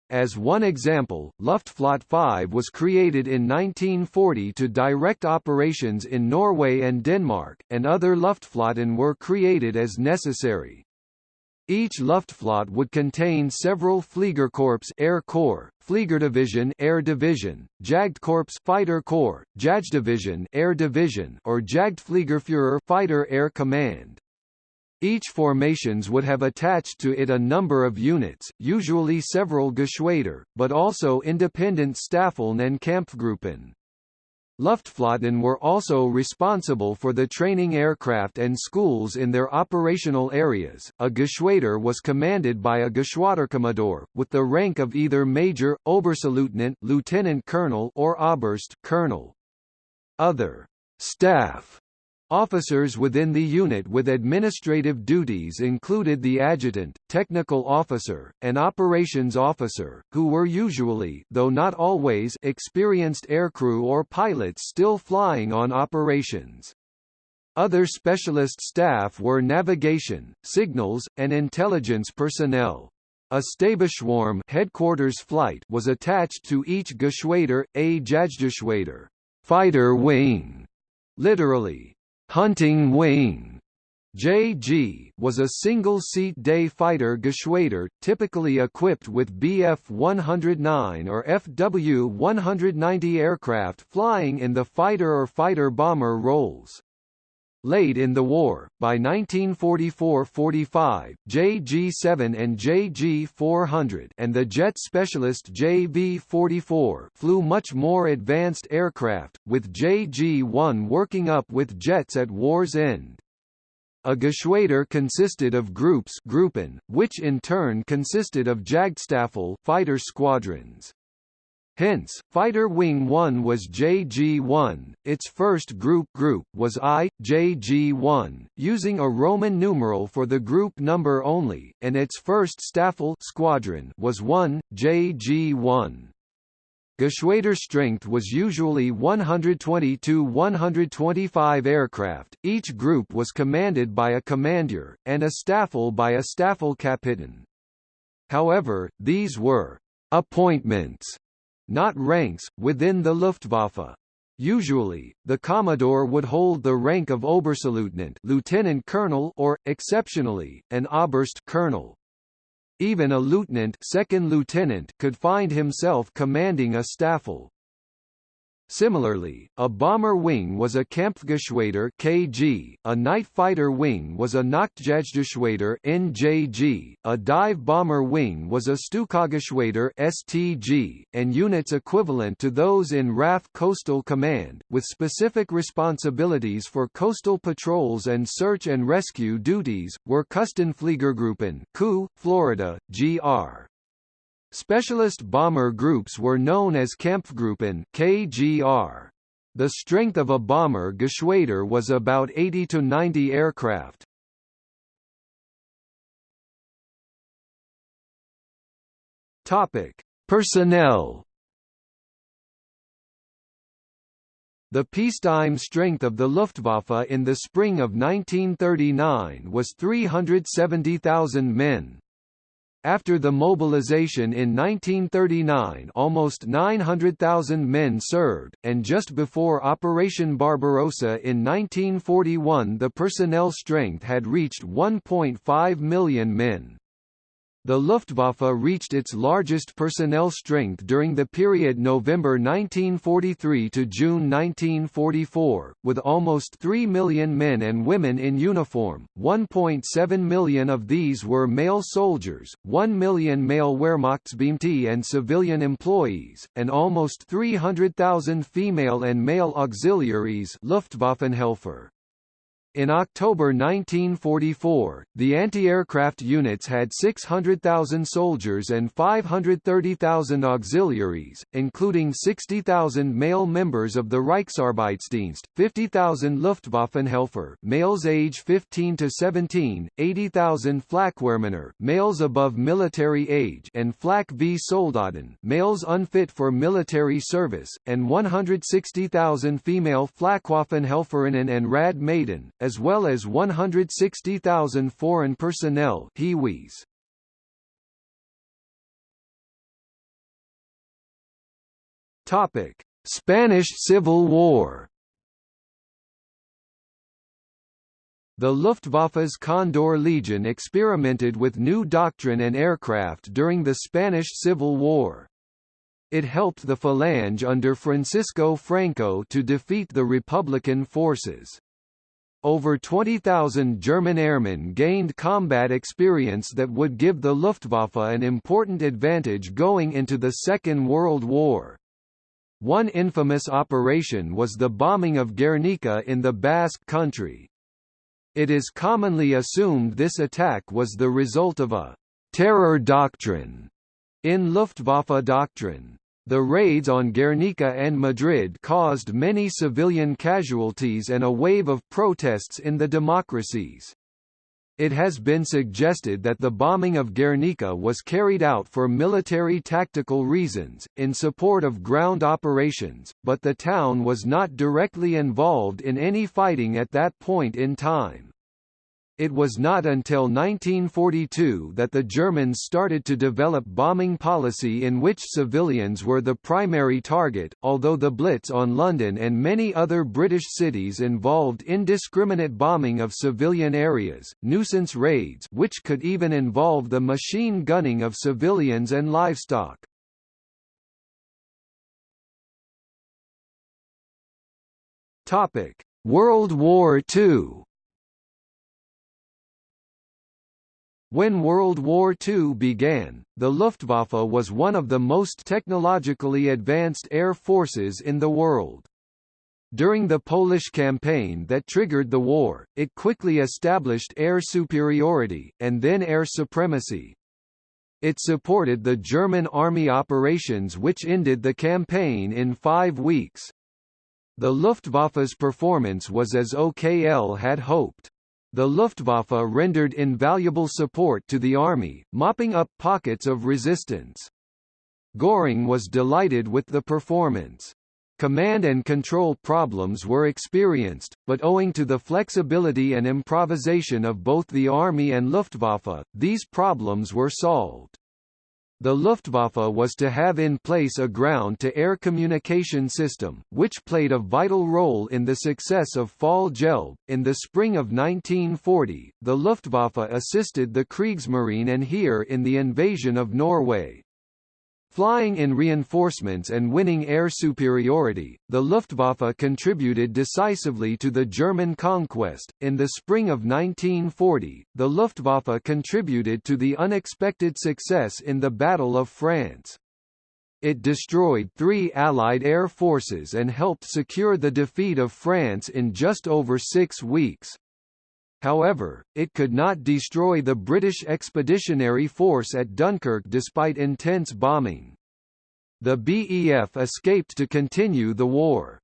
As one example, Luftflotte 5 was created in 1940 to direct operations in Norway and Denmark, and other Luftflotten were created as necessary. Each Luftflotte would contain several Fliegerkorps Air Corps, Fliegerdivision Air Division, Jagdkorps Fighter Corps, Jagddivision Air Division or Jagdfliegerführer Fighter Air Command. Each formations would have attached to it a number of units, usually several Geschwader, but also independent Staffeln and Kampfgruppen. Luftflotten were also responsible for the training aircraft and schools in their operational areas. A Geschwader was commanded by a Geschwaderkommandeur, with the rank of either Major, Oberstleutnant, Lieutenant Colonel, or Oberst Colonel. Other staff Officers within the unit with administrative duties included the adjutant, technical officer, and operations officer, who were usually though not always experienced aircrew or pilots still flying on operations. Other specialist staff were navigation, signals, and intelligence personnel. A Stabsschwarm headquarters flight was attached to each Geschwader, a Jagdgeschwader fighter wing, literally, Hunting Wing JG was a single-seat day fighter Geschwader, typically equipped with Bf-109 or Fw-190 aircraft flying in the fighter or fighter-bomber roles. Late in the war, by 1944–45, JG-7 and JG-400 and the jet specialist JV-44 flew much more advanced aircraft, with JG-1 working up with jets at war's end. A Geschwader consisted of groups Gruppen, which in turn consisted of Jagdstaffel fighter squadrons. Hence, Fighter Wing 1 was JG-1, its first group group was I, JG-1, using a Roman numeral for the group number only, and its first Staffel squadron was 1, JG-1. Geschwader strength was usually 120 to 125 aircraft, each group was commanded by a commander, and a Staffel by a Staffel Staffelkapitän. However, these were appointments not ranks, within the Luftwaffe. Usually, the Commodore would hold the rank of Oberstleutnant lieutenant colonel or, exceptionally, an Oberst colonel. Even a lieutenant, second lieutenant could find himself commanding a Staffel. Similarly, a bomber wing was a Kampfgeschwader (KG), a night fighter wing was a Nachtjagdgeschwader (NJG), a dive bomber wing was a Stukageschwader (STG), and units equivalent to those in RAF Coastal Command, with specific responsibilities for coastal patrols and search and rescue duties, were Küstenfliegergruppen (KU), Florida, GR. Specialist bomber groups were known as Kampfgruppen KGR. The strength of a bomber Geschwader was about 80 to 90 aircraft. Topic: Personnel. The peacetime strength of the Luftwaffe in the spring of 1939 was 370,000 men. After the mobilization in 1939 almost 900,000 men served, and just before Operation Barbarossa in 1941 the personnel strength had reached 1.5 million men. The Luftwaffe reached its largest personnel strength during the period November 1943 to June 1944, with almost 3 million men and women in uniform, 1.7 million of these were male soldiers, 1 million male Wehrmachtsbeamte and civilian employees, and almost 300,000 female and male auxiliaries Luftwaffenhelfer. In October 1944, the anti-aircraft units had 600,000 soldiers and 530,000 auxiliaries, including 60,000 male members of the Reichsarbeitsdienst, 50,000 Luftwaffenhelfer males age 15 to 17, 80,000 Flakwehrmänner males above military age and Flak V Soldaten males unfit for military service, and 160,000 female Flakwaffenhelferinnen and Rad Maiden, as well as 160,000 foreign personnel. Topic: Spanish Civil War. The Luftwaffe's Condor Legion experimented with new doctrine and aircraft during the Spanish Civil War. It helped the Falange under Francisco Franco to defeat the Republican forces. Over 20,000 German airmen gained combat experience that would give the Luftwaffe an important advantage going into the Second World War. One infamous operation was the bombing of Guernica in the Basque Country. It is commonly assumed this attack was the result of a «terror doctrine» in Luftwaffe doctrine. The raids on Guernica and Madrid caused many civilian casualties and a wave of protests in the democracies. It has been suggested that the bombing of Guernica was carried out for military tactical reasons, in support of ground operations, but the town was not directly involved in any fighting at that point in time. It was not until 1942 that the Germans started to develop bombing policy in which civilians were the primary target, although the Blitz on London and many other British cities involved indiscriminate bombing of civilian areas, nuisance raids which could even involve the machine gunning of civilians and livestock. World War II When World War II began, the Luftwaffe was one of the most technologically advanced air forces in the world. During the Polish campaign that triggered the war, it quickly established air superiority, and then air supremacy. It supported the German army operations which ended the campaign in five weeks. The Luftwaffe's performance was as OKL had hoped. The Luftwaffe rendered invaluable support to the army, mopping up pockets of resistance. Göring was delighted with the performance. Command and control problems were experienced, but owing to the flexibility and improvisation of both the Army and Luftwaffe, these problems were solved. The Luftwaffe was to have in place a ground-to-air communication system, which played a vital role in the success of Fall Gelb. In the spring of 1940, the Luftwaffe assisted the Kriegsmarine and Heer in the invasion of Norway. Flying in reinforcements and winning air superiority, the Luftwaffe contributed decisively to the German conquest. In the spring of 1940, the Luftwaffe contributed to the unexpected success in the Battle of France. It destroyed three Allied air forces and helped secure the defeat of France in just over six weeks. However, it could not destroy the British Expeditionary Force at Dunkirk despite intense bombing. The BEF escaped to continue the war.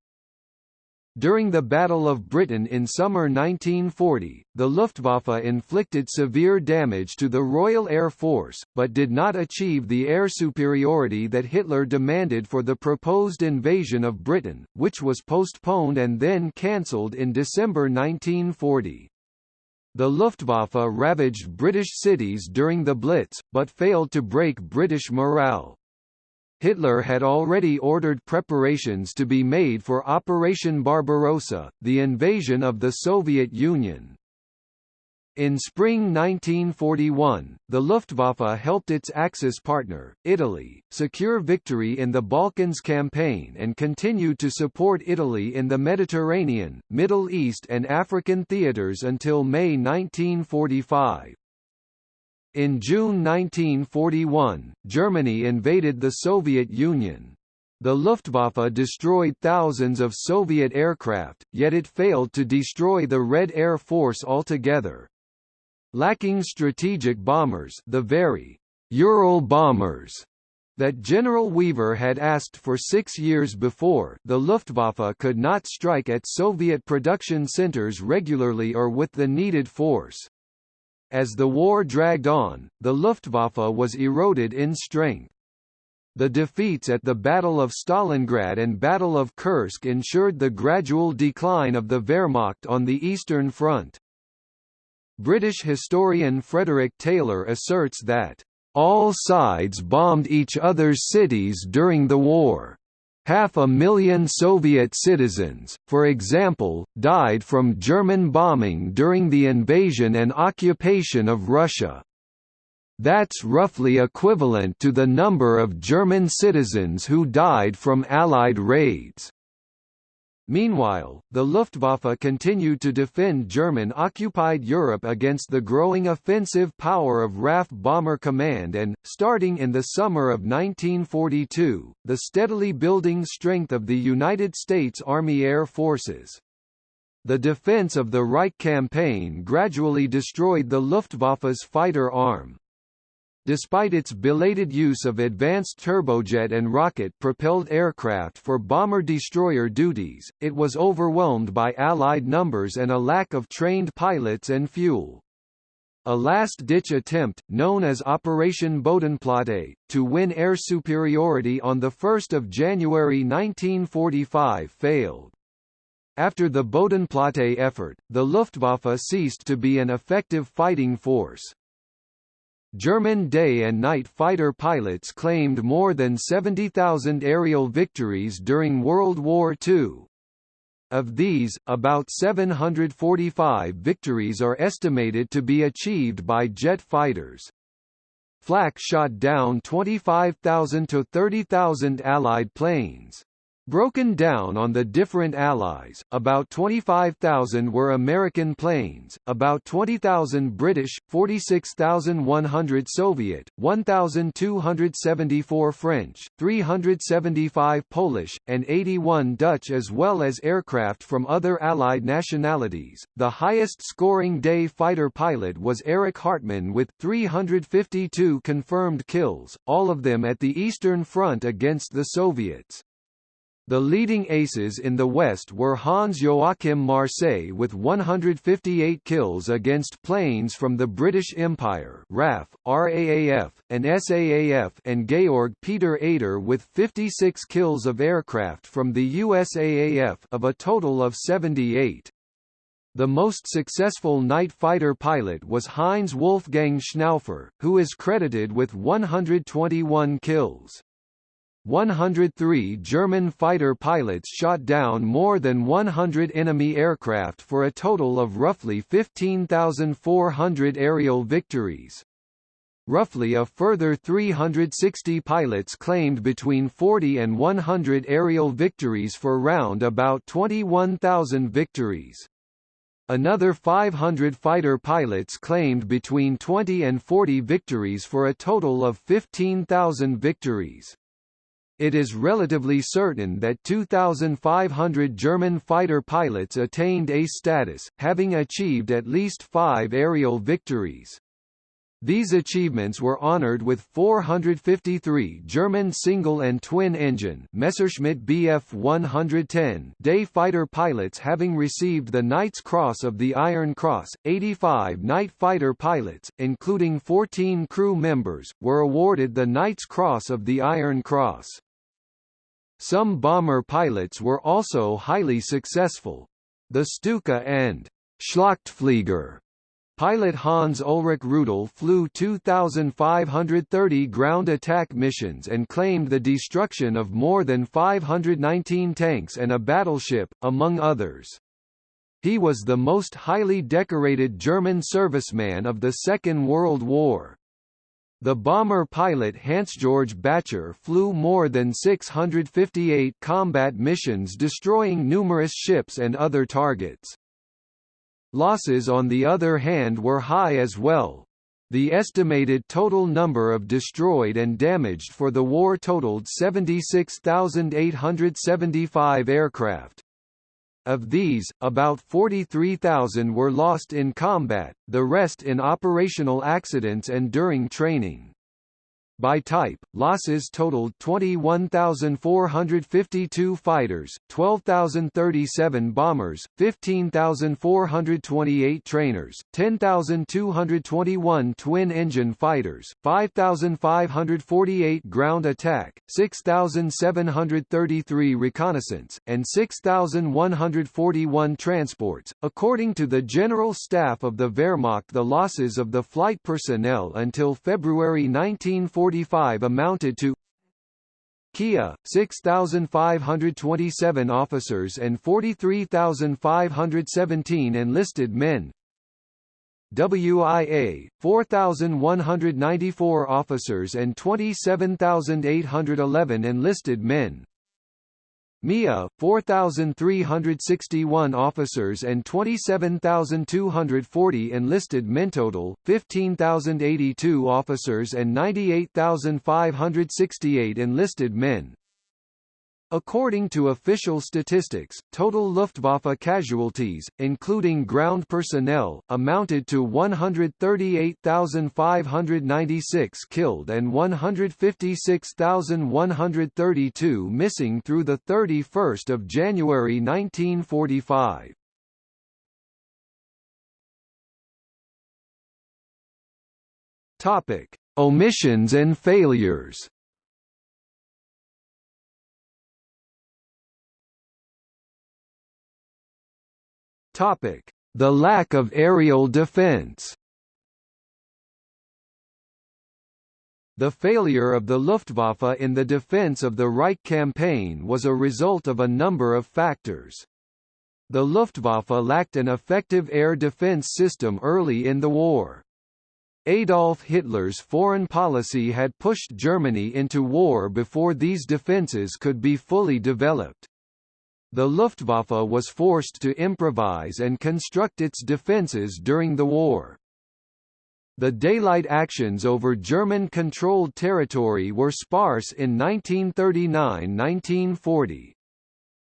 During the Battle of Britain in summer 1940, the Luftwaffe inflicted severe damage to the Royal Air Force, but did not achieve the air superiority that Hitler demanded for the proposed invasion of Britain, which was postponed and then cancelled in December 1940. The Luftwaffe ravaged British cities during the Blitz, but failed to break British morale. Hitler had already ordered preparations to be made for Operation Barbarossa, the invasion of the Soviet Union. In spring 1941, the Luftwaffe helped its Axis partner, Italy, secure victory in the Balkans campaign and continued to support Italy in the Mediterranean, Middle East and African theaters until May 1945. In June 1941, Germany invaded the Soviet Union. The Luftwaffe destroyed thousands of Soviet aircraft, yet it failed to destroy the Red Air Force altogether. Lacking strategic bombers the very Ural bombers that General Wever had asked for six years before the Luftwaffe could not strike at Soviet production centers regularly or with the needed force. As the war dragged on, the Luftwaffe was eroded in strength. The defeats at the Battle of Stalingrad and Battle of Kursk ensured the gradual decline of the Wehrmacht on the Eastern Front. British historian Frederick Taylor asserts that, "...all sides bombed each other's cities during the war. Half a million Soviet citizens, for example, died from German bombing during the invasion and occupation of Russia. That's roughly equivalent to the number of German citizens who died from Allied raids." Meanwhile, the Luftwaffe continued to defend German-occupied Europe against the growing offensive power of RAF Bomber Command and, starting in the summer of 1942, the steadily building strength of the United States Army Air Forces. The defense of the Reich campaign gradually destroyed the Luftwaffe's fighter arm. Despite its belated use of advanced turbojet and rocket-propelled aircraft for bomber-destroyer duties, it was overwhelmed by Allied numbers and a lack of trained pilots and fuel. A last-ditch attempt, known as Operation Bodenplatte, to win air superiority on 1 January 1945 failed. After the Bodenplatte effort, the Luftwaffe ceased to be an effective fighting force. German day and night fighter pilots claimed more than 70,000 aerial victories during World War II. Of these, about 745 victories are estimated to be achieved by jet fighters. Flak shot down 25,000 to 30,000 Allied planes. Broken down on the different allies, about 25,000 were American planes, about 20,000 British, 46,100 Soviet, 1,274 French, 375 Polish, and 81 Dutch as well as aircraft from other Allied nationalities. The highest scoring day fighter pilot was Erich Hartmann with 352 confirmed kills, all of them at the Eastern Front against the Soviets. The leading aces in the West were Hans Joachim Marseille with 158 kills against planes from the British Empire RAF, RAAF, and SAAF and Georg Peter Eder with 56 kills of aircraft from the USAAF of a total of 78. The most successful night fighter pilot was Heinz Wolfgang Schnaufer, who is credited with 121 kills. 103 German fighter pilots shot down more than 100 enemy aircraft for a total of roughly 15,400 aerial victories. Roughly a further 360 pilots claimed between 40 and 100 aerial victories for round about 21,000 victories. Another 500 fighter pilots claimed between 20 and 40 victories for a total of 15,000 victories. It is relatively certain that 2,500 German fighter pilots attained A status, having achieved at least five aerial victories. These achievements were honored with 453 German single and twin-engine Messerschmitt Bf 110 day fighter pilots having received the Knight's Cross of the Iron Cross. 85 night fighter pilots, including 14 crew members, were awarded the Knight's Cross of the Iron Cross. Some bomber pilots were also highly successful. The Stuka and Schlachtflieger Pilot Hans Ulrich Rudel flew 2,530 ground attack missions and claimed the destruction of more than 519 tanks and a battleship, among others. He was the most highly decorated German serviceman of the Second World War. The bomber pilot Hans-Georg Bätcher flew more than 658 combat missions destroying numerous ships and other targets. Losses on the other hand were high as well. The estimated total number of destroyed and damaged for the war totaled 76,875 aircraft. Of these, about 43,000 were lost in combat, the rest in operational accidents and during training. By type, losses totaled 21,452 fighters, 12,037 bombers, 15,428 trainers, 10,221 twin-engine fighters, 5,548 ground attack, 6,733 reconnaissance, and 6,141 transports. According to the General Staff of the Wehrmacht the losses of the flight personnel until February 1940 45 amounted to Kia, 6,527 officers and 43,517 enlisted men. WIA, 4,194 officers and 27,811 enlisted men MIA, 4,361 officers and 27,240 enlisted men total, 15,082 officers and 98,568 enlisted men. According to official statistics, total Luftwaffe casualties, including ground personnel, amounted to 138,596 killed and 156,132 missing through 31 January 1945. Topic: Omissions and failures. Topic: The lack of aerial defense. The failure of the Luftwaffe in the defense of the Reich campaign was a result of a number of factors. The Luftwaffe lacked an effective air defense system early in the war. Adolf Hitler's foreign policy had pushed Germany into war before these defenses could be fully developed. The Luftwaffe was forced to improvise and construct its defences during the war. The daylight actions over German-controlled territory were sparse in 1939–1940.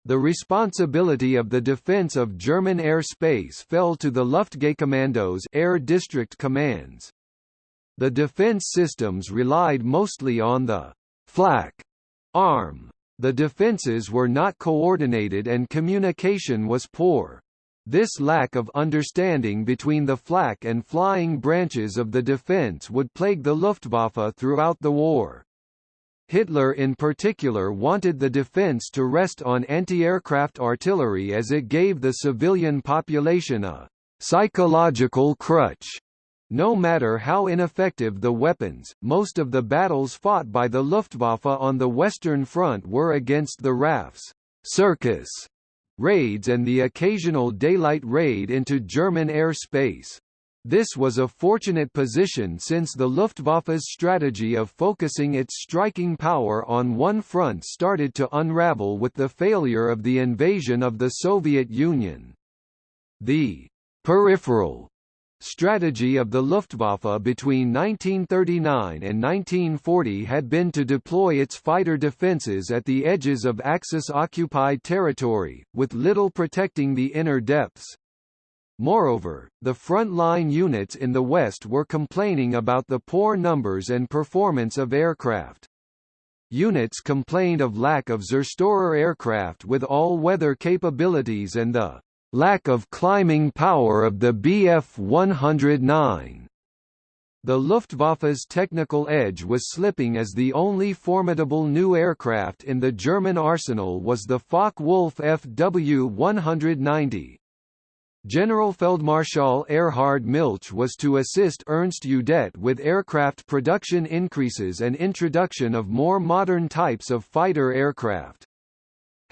The responsibility of the defense of German airspace fell to the Luftgaukommandos air district commands. The defense systems relied mostly on the flak arm the defenses were not coordinated and communication was poor. This lack of understanding between the flak and flying branches of the defense would plague the Luftwaffe throughout the war. Hitler in particular wanted the defense to rest on anti-aircraft artillery as it gave the civilian population a psychological crutch. No matter how ineffective the weapons, most of the battles fought by the Luftwaffe on the Western Front were against the RAF's circus raids and the occasional daylight raid into German airspace. This was a fortunate position since the Luftwaffe's strategy of focusing its striking power on one front started to unravel with the failure of the invasion of the Soviet Union. The peripheral strategy of the Luftwaffe between 1939 and 1940 had been to deploy its fighter defences at the edges of Axis-occupied territory, with little protecting the inner depths. Moreover, the front-line units in the West were complaining about the poor numbers and performance of aircraft. Units complained of lack of Zerstorer aircraft with all-weather capabilities and the lack of climbing power of the Bf-109. The Luftwaffe's technical edge was slipping as the only formidable new aircraft in the German arsenal was the Focke-Wulf Fw-190. Generalfeldmarschall Erhard Milch was to assist Ernst Udet with aircraft production increases and introduction of more modern types of fighter aircraft.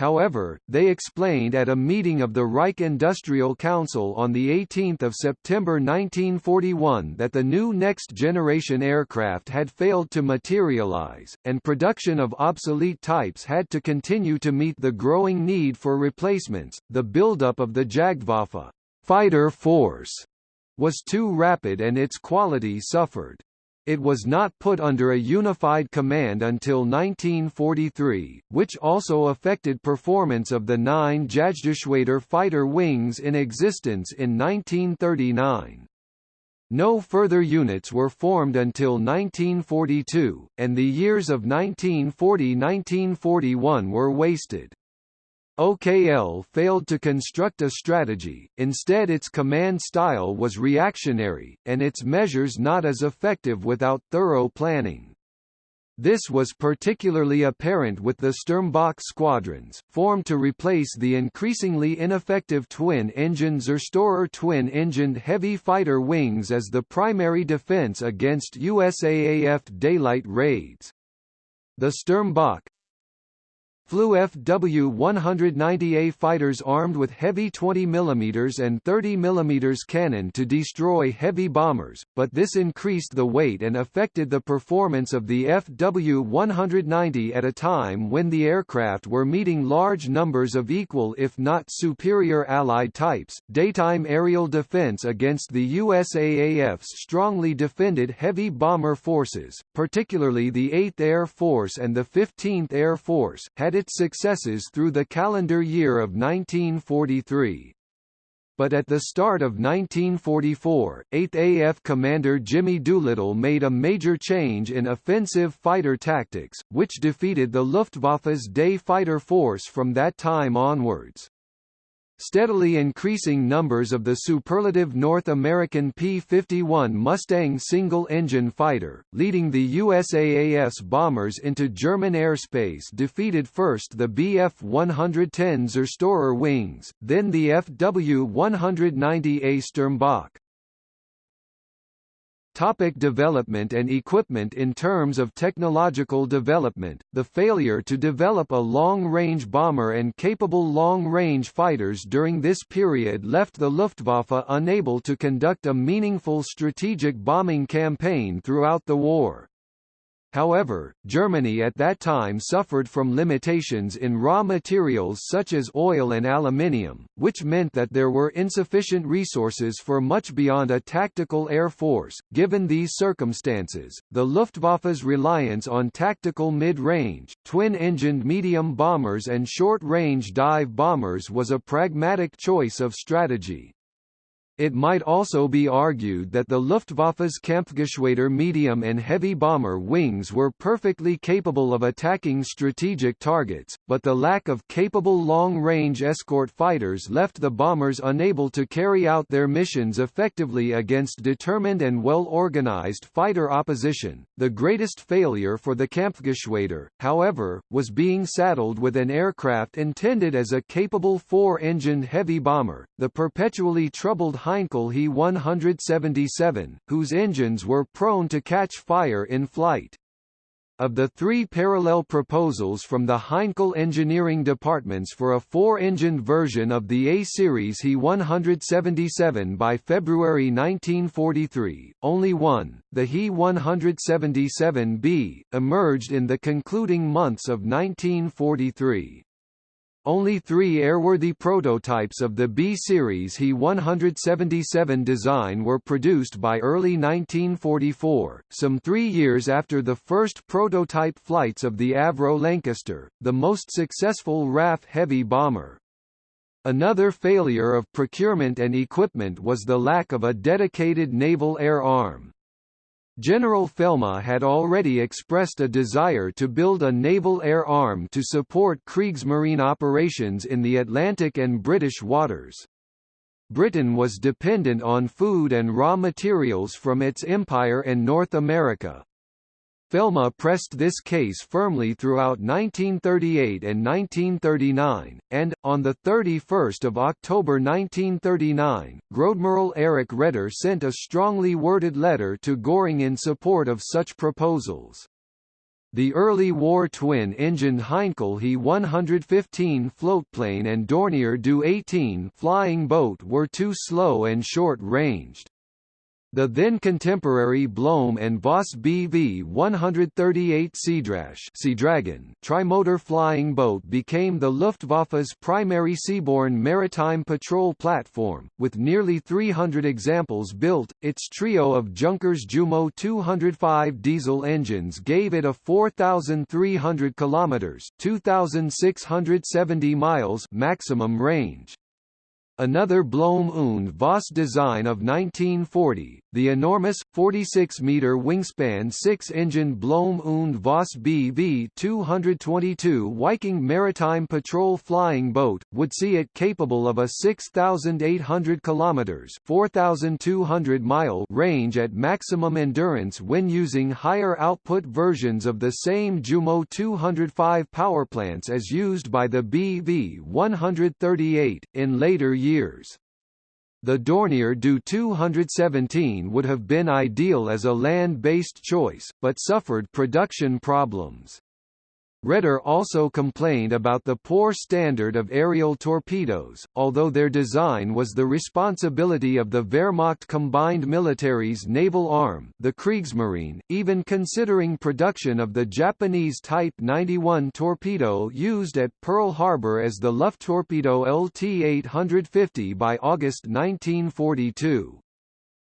However, they explained at a meeting of the Reich Industrial Council on 18 September 1941 that the new next-generation aircraft had failed to materialize, and production of obsolete types had to continue to meet the growing need for replacements. The buildup of the Jagdwaffe fighter force was too rapid and its quality suffered. It was not put under a unified command until 1943, which also affected performance of the nine Jagdgeschwader fighter wings in existence in 1939. No further units were formed until 1942, and the years of 1940–1941 were wasted. OKL failed to construct a strategy, instead its command style was reactionary, and its measures not as effective without thorough planning. This was particularly apparent with the Sturmböcke squadrons, formed to replace the increasingly ineffective twin-engine Zerstorer twin-engined heavy fighter wings as the primary defense against USAAF daylight raids. The Sturmböcke, Flew FW-190A fighters armed with heavy 20 mm and 30 mm cannon to destroy heavy bombers, but this increased the weight and affected the performance of the FW-190 at a time when the aircraft were meeting large numbers of equal if not superior Allied types. Daytime aerial defense against the USAAF's strongly defended heavy bomber forces, particularly the 8th Air Force and the 15th Air Force, had its successes through the calendar year of 1943. But at the start of 1944, 8th AF Commander Jimmy Doolittle made a major change in offensive fighter tactics, which defeated the Luftwaffe's day fighter force from that time onwards. Steadily increasing numbers of the superlative North American P-51 Mustang single-engine fighter, leading the USAAF's bombers into German airspace defeated first the Bf-110 Zerstorer wings, then the FW-190A Sturmböcke. Topic development and equipment In terms of technological development, the failure to develop a long-range bomber and capable long-range fighters during this period left the Luftwaffe unable to conduct a meaningful strategic bombing campaign throughout the war. However, Germany at that time suffered from limitations in raw materials such as oil and aluminium, which meant that there were insufficient resources for much beyond a tactical air force. Given these circumstances, the Luftwaffe's reliance on tactical mid-range, twin-engined medium bombers and short-range dive bombers was a pragmatic choice of strategy. It might also be argued that the Luftwaffe's Kampfgeschwader medium and heavy bomber wings were perfectly capable of attacking strategic targets, but the lack of capable long-range escort fighters left the bombers unable to carry out their missions effectively against determined and well-organized fighter opposition. The greatest failure for the Kampfgeschwader, however, was being saddled with an aircraft intended as a capable four-engined heavy bomber, the perpetually troubled Heinkel He-177, whose engines were prone to catch fire in flight. Of the three parallel proposals from the Heinkel engineering departments for a four-engined version of the A-series He-177 by February 1943, only one, the He-177B, emerged in the concluding months of 1943. Only three airworthy prototypes of the B-series He-177 design were produced by early 1944, some three years after the first prototype flights of the Avro Lancaster, the most successful RAF heavy bomber. Another failure of procurement and equipment was the lack of a dedicated naval air arm. General Felmy had already expressed a desire to build a naval air arm to support Kriegsmarine operations in the Atlantic and British waters. Britain was dependent on food and raw materials from its empire and North America. Felmy pressed this case firmly throughout 1938 and 1939, and, on 31 October 1939, Großadmiral Erich Raeder sent a strongly worded letter to Göring in support of such proposals. The early war twin-engined Heinkel He-115 floatplane and Dornier Do-18 flying boat were too slow and short-ranged. The then contemporary Blohm and Voss BV-138 Sea Dragon trimotor flying boat became the Luftwaffe's primary seaborne maritime patrol platform, with nearly 300 examples built. Its trio of Junkers Jumo 205 diesel engines gave it a 4,300 kilometers (2,670 miles) maximum range. Another Blohm und Voss design of 1940, the enormous, 46-meter wingspan six-engine Blohm und Voss BV-222 Viking maritime patrol flying boat, would see it capable of a 6,800 kilometers (4,200 mile) range at maximum endurance when using higher output versions of the same Jumo 205 powerplants as used by the BV-138 in later years. The Dornier Do 217 would have been ideal as a land-based choice, but suffered production problems. Raeder also complained about the poor standard of aerial torpedoes, although their design was the responsibility of the Wehrmacht Combined Military's naval arm the Kriegsmarine, even considering production of the Japanese Type 91 torpedo used at Pearl Harbor as the Lufttorpedo LT-850 by August 1942.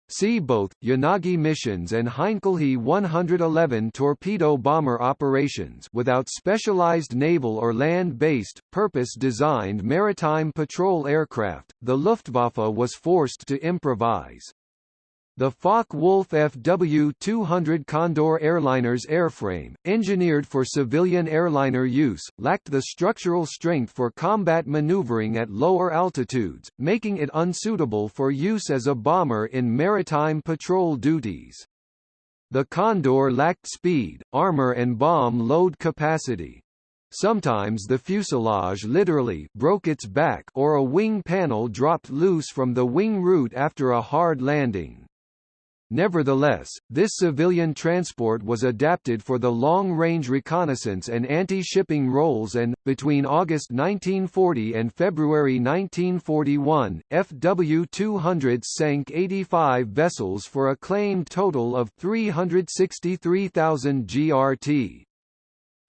See both, Yanagi missions and Heinkel He-111 torpedo bomber operations without specialized naval or land-based, purpose-designed maritime patrol aircraft, the Luftwaffe was forced to improvise. The Focke-Wulf FW-200 Condor airliner's airframe, engineered for civilian airliner use, lacked the structural strength for combat maneuvering at lower altitudes, making it unsuitable for use as a bomber in maritime patrol duties. The Condor lacked speed, armor and bomb load capacity. Sometimes the fuselage literally broke its back or a wing panel dropped loose from the wing root after a hard landing. Nevertheless, this civilian transport was adapted for the long-range reconnaissance and anti-shipping roles and, between August 1940 and February 1941, FW-200 sank 85 vessels for a claimed total of 363,000 GRT.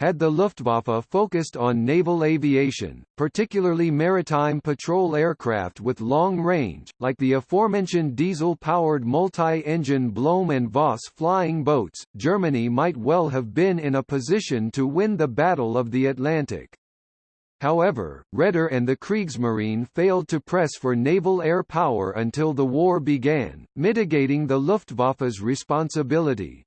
Had the Luftwaffe focused on naval aviation, particularly maritime patrol aircraft with long range, like the aforementioned diesel-powered multi-engine Blohm and Voss flying boats, Germany might well have been in a position to win the Battle of the Atlantic. However, Raeder and the Kriegsmarine failed to press for naval air power until the war began, mitigating the Luftwaffe's responsibility.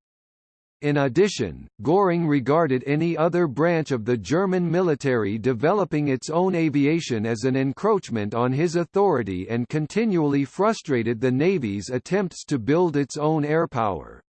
In addition, Göring regarded any other branch of the German military developing its own aviation as an encroachment on his authority and continually frustrated the Navy's attempts to build its own air power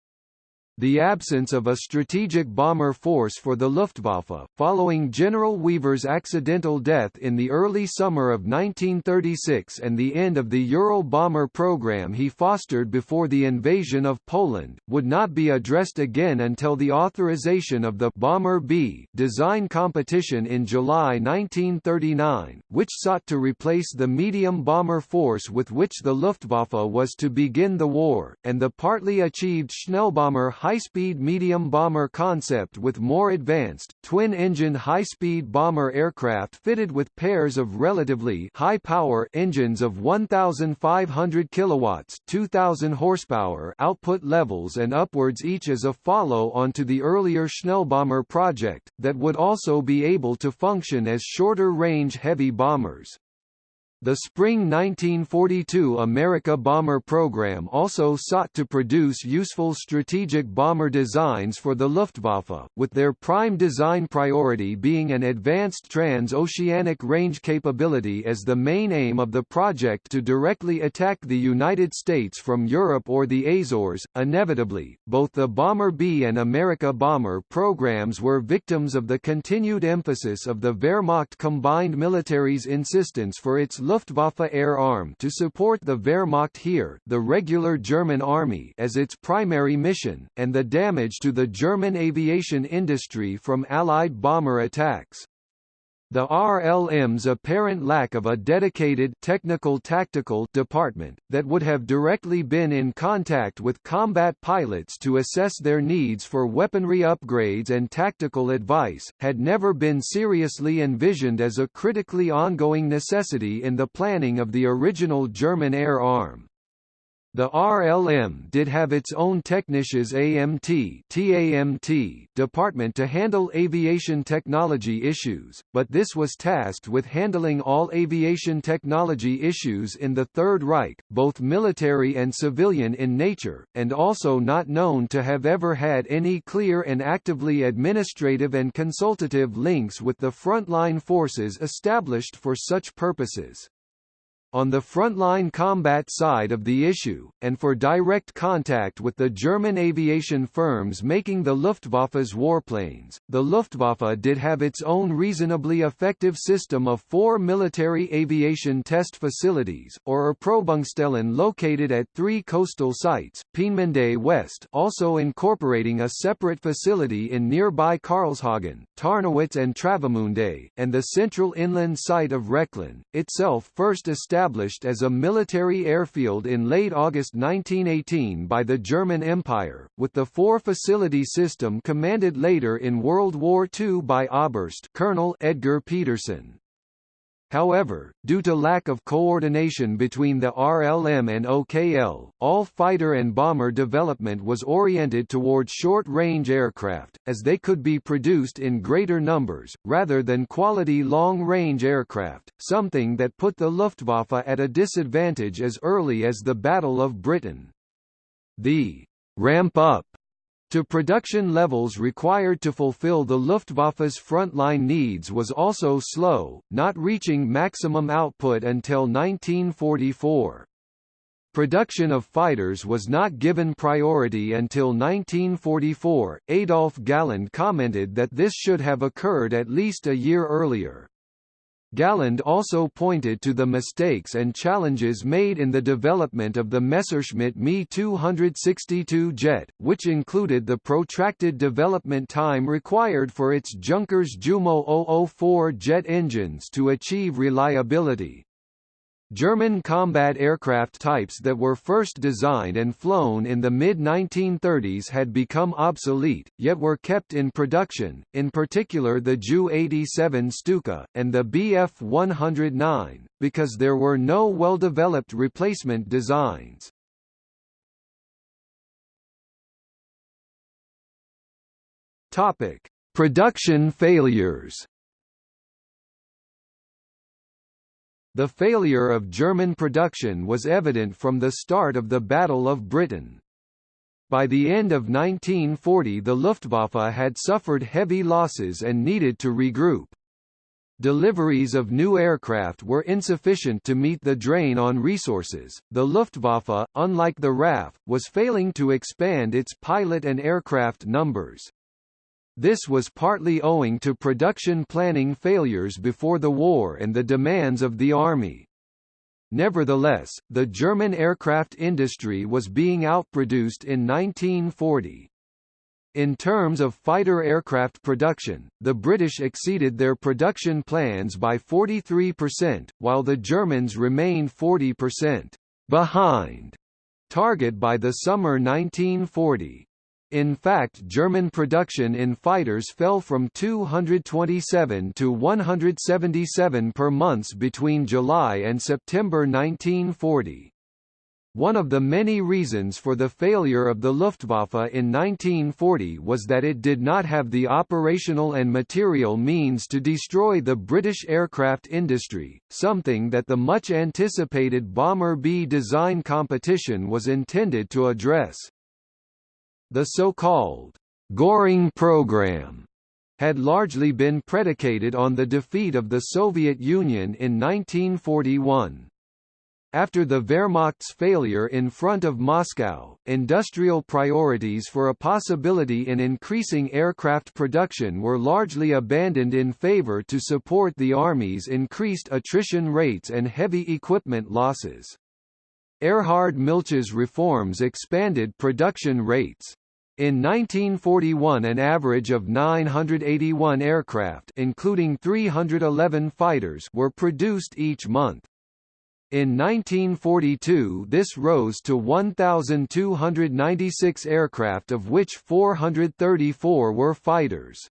the absence of a strategic bomber force for the Luftwaffe, following General Wever's accidental death in the early summer of 1936 and the end of the Ural bomber program he fostered before the invasion of Poland, would not be addressed again until the authorization of the Bomber B design competition in July 1939, which sought to replace the medium bomber force with which the Luftwaffe was to begin the war, and the partly achieved Schnellbomber high-speed medium bomber concept with more advanced, twin-engine high-speed bomber aircraft fitted with pairs of relatively high-power engines of 1,500 kilowatts 2,000 horsepower output levels and upwards each as a follow-on to the earlier Schnellbomber project, that would also be able to function as shorter-range heavy bombers. The spring 1942 America bomber program also sought to produce useful strategic bomber designs for the Luftwaffe, with their prime design priority being an advanced trans-oceanic range capability as the main aim of the project to directly attack the United States from Europe or the Azores. Inevitably, both the Bomber B and America bomber programs were victims of the continued emphasis of the Wehrmacht combined military's insistence for its Luftwaffe Air Arm to support the Wehrmacht here the regular German army as its primary mission, and the damage to the German aviation industry from Allied bomber attacks. The RLM's apparent lack of a dedicated technical tactical department, that would have directly been in contact with combat pilots to assess their needs for weaponry upgrades and tactical advice, had never been seriously envisioned as a critically ongoing necessity in the planning of the original German air arm. The RLM did have its own Technisches AMT TAMT department to handle aviation technology issues, but this was tasked with handling all aviation technology issues in the Third Reich, both military and civilian in nature, and also not known to have ever had any clear and actively administrative and consultative links with the frontline forces established for such purposes on the frontline combat side of the issue, and for direct contact with the German aviation firms making the Luftwaffe's warplanes, the Luftwaffe did have its own reasonably effective system of four military aviation test facilities, or Erprobungsstellen located at three coastal sites, Peenemünde West also incorporating a separate facility in nearby Karlshagen, Tarnowitz and Travemünde, and the central inland site of Rechlin, itself first established established as a military airfield in late August 1918 by the German Empire, with the four-facility system commanded later in World War II by Oberst Colonel Edgar Petersen. However, due to lack of coordination between the RLM and OKL, all fighter and bomber development was oriented toward short-range aircraft, as they could be produced in greater numbers, rather than quality long-range aircraft, something that put the Luftwaffe at a disadvantage as early as the Battle of Britain. The ramp-up to production levels required to fulfill the Luftwaffe's frontline needs was also slow, not reaching maximum output until 1944. Production of fighters was not given priority until 1944. Adolf Galland commented that this should have occurred at least a year earlier. Galland also pointed to the mistakes and challenges made in the development of the Messerschmitt Me 262 jet, which included the protracted development time required for its Junkers Jumo 004 jet engines to achieve reliability. German combat aircraft types that were first designed and flown in the mid-1930s had become obsolete, yet were kept in production, in particular the Ju-87 Stuka, and the Bf-109, because there were no well-developed replacement designs. Production failures The failure of German production was evident from the start of the Battle of Britain. By the end of 1940 the Luftwaffe had suffered heavy losses and needed to regroup. Deliveries of new aircraft were insufficient to meet the drain on resources. The Luftwaffe, unlike the RAF, was failing to expand its pilot and aircraft numbers. This was partly owing to production planning failures before the war and the demands of the army. Nevertheless, the German aircraft industry was being outproduced in 1940. In terms of fighter aircraft production, the British exceeded their production plans by 43%, while the Germans remained 40% behind target by the summer 1940. In fact German production in fighters fell from 227 to 177 per month between July and September 1940. One of the many reasons for the failure of the Luftwaffe in 1940 was that it did not have the operational and material means to destroy the British aircraft industry, something that the much-anticipated Bomber B design competition was intended to address. The so-called Goring program had largely been predicated on the defeat of the Soviet Union in 1941. After the Wehrmacht's failure in front of Moscow, industrial priorities for a possibility in increasing aircraft production were largely abandoned in favor to support the Army's increased attrition rates and heavy equipment losses. Erhard Milch's reforms expanded production rates. In 1941 an average of 981 aircraft including 311 fighters were produced each month. In 1942 this rose to 1,296 aircraft of which 434 were fighters.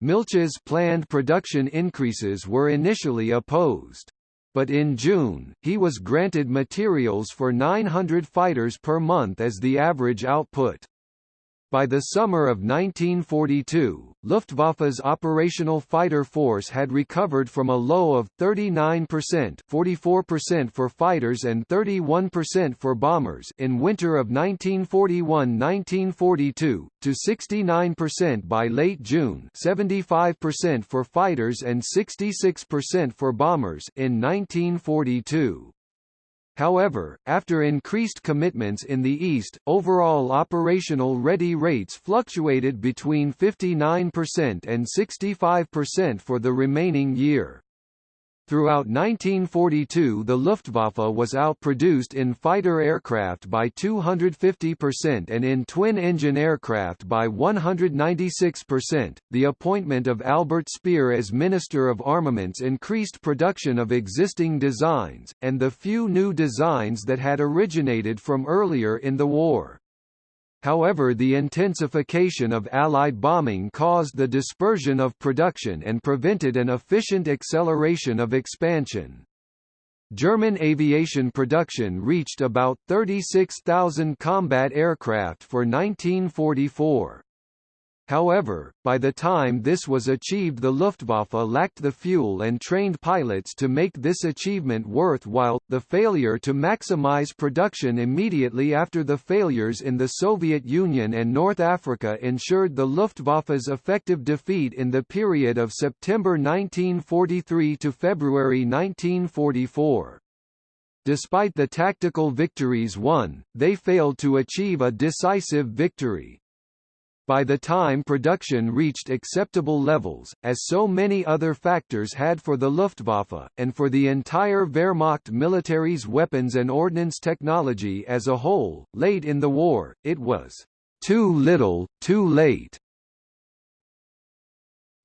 Milch's planned production increases were initially opposed. But in June, he was granted materials for 900 fighters per month as the average output. By the summer of 1942, Luftwaffe's operational fighter force had recovered from a low of 39% 44% for fighters and 31% for bombers in winter of 1941–1942, to 69% by late June 75% for fighters and 66% for bombers in 1942. However, after increased commitments in the East, overall operational ready rates fluctuated between 59% and 65% for the remaining year. Throughout 1942 the Luftwaffe was outproduced in fighter aircraft by 250% and in twin-engine aircraft by 196%. The appointment of Albert Speer as Minister of Armaments increased production of existing designs, and the few new designs that had originated from earlier in the war. However the intensification of Allied bombing caused the dispersion of production and prevented an efficient acceleration of expansion. German aviation production reached about 36,000 combat aircraft for 1944. However, by the time this was achieved the Luftwaffe lacked the fuel and trained pilots to make this achievement worthwhile. The failure to maximize production immediately after the failures in the Soviet Union and North Africa ensured the Luftwaffe's effective defeat in the period of September 1943 to February 1944. Despite the tactical victories won, they failed to achieve a decisive victory. By the time production reached acceptable levels, as so many other factors had for the Luftwaffe, and for the entire Wehrmacht military's weapons and ordnance technology as a whole, late in the war, it was too little, too late.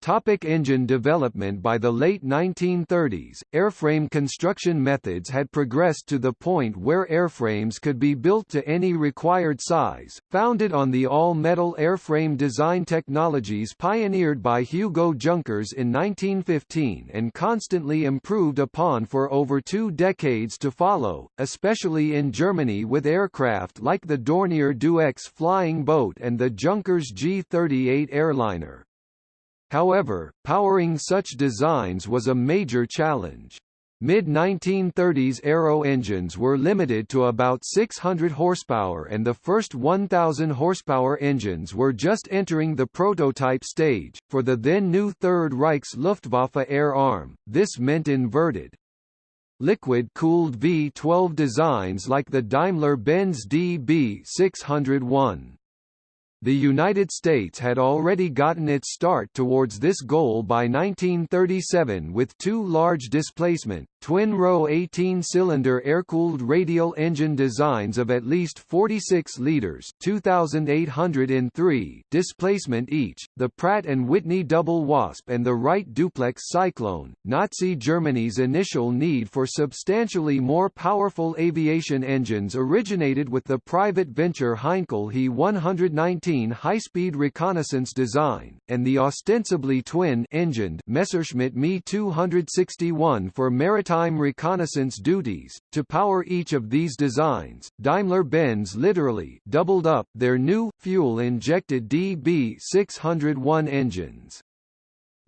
Topic engine development By the late 1930s, airframe construction methods had progressed to the point where airframes could be built to any required size, founded on the all-metal airframe design technologies pioneered by Hugo Junkers in 1915 and constantly improved upon for over two decades to follow, especially in Germany with aircraft like the Dornier Du-X flying boat and the Junkers G-38 airliner. However, powering such designs was a major challenge. Mid-1930s aero engines were limited to about 600 horsepower and the first 1000 horsepower engines were just entering the prototype stage. For the then new Third Reich's Luftwaffe air arm, this meant inverted liquid-cooled V-12 designs like the Daimler-Benz DB601. The United States had already gotten its start towards this goal by 1937 with two large displacement, twin-row 18-cylinder air-cooled radial engine designs of at least 46 liters 2,803 displacement each, the Pratt & Whitney Double Wasp and the Wright Duplex Cyclone. Nazi Germany's initial need for substantially more powerful aviation engines originated with the private venture Heinkel He 119 high-speed reconnaissance design, and the ostensibly twin-engined Messerschmitt Me 261 for maritime reconnaissance duties. To power each of these designs, Daimler-Benz literally doubled up their new fuel-injected DB601 engines.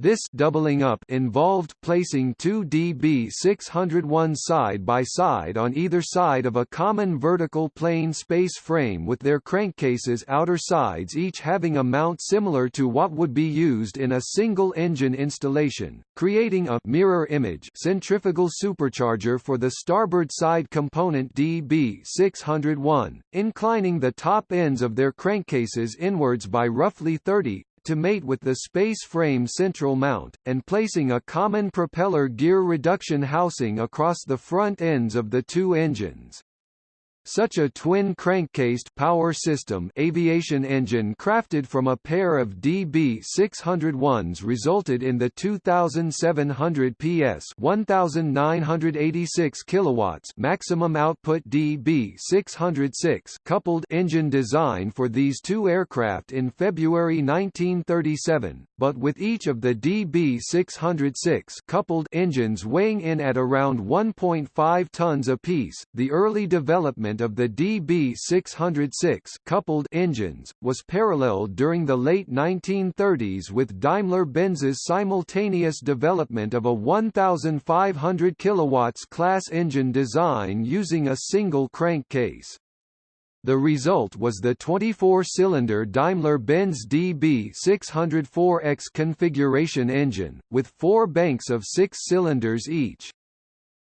This doubling up involved placing two DB601 side by side on either side of a common vertical plane space frame with their crankcases outer sides each having a mount similar to what would be used in a single engine installation, creating a mirror image centrifugal supercharger for the starboard side component DB601, inclining the top ends of their crankcases inwards by roughly 30 to mate with the space frame central mount, and placing a common propeller gear reduction housing across the front ends of the two engines. Such a twin crankcased power system aviation engine crafted from a pair of DB601s resulted in the 2700 PS 1986 kilowatts maximum output DB606 coupled engine design for these two aircraft in February 1937, but with each of the DB606 coupled engines weighing in at around 1.5 tons apiece. The early development development of the DB606 coupled engines, was paralleled during the late 1930s with Daimler-Benz's simultaneous development of a 1,500 kW class engine design using a single crankcase. The result was the 24-cylinder Daimler-Benz DB604X configuration engine, with four banks of six cylinders each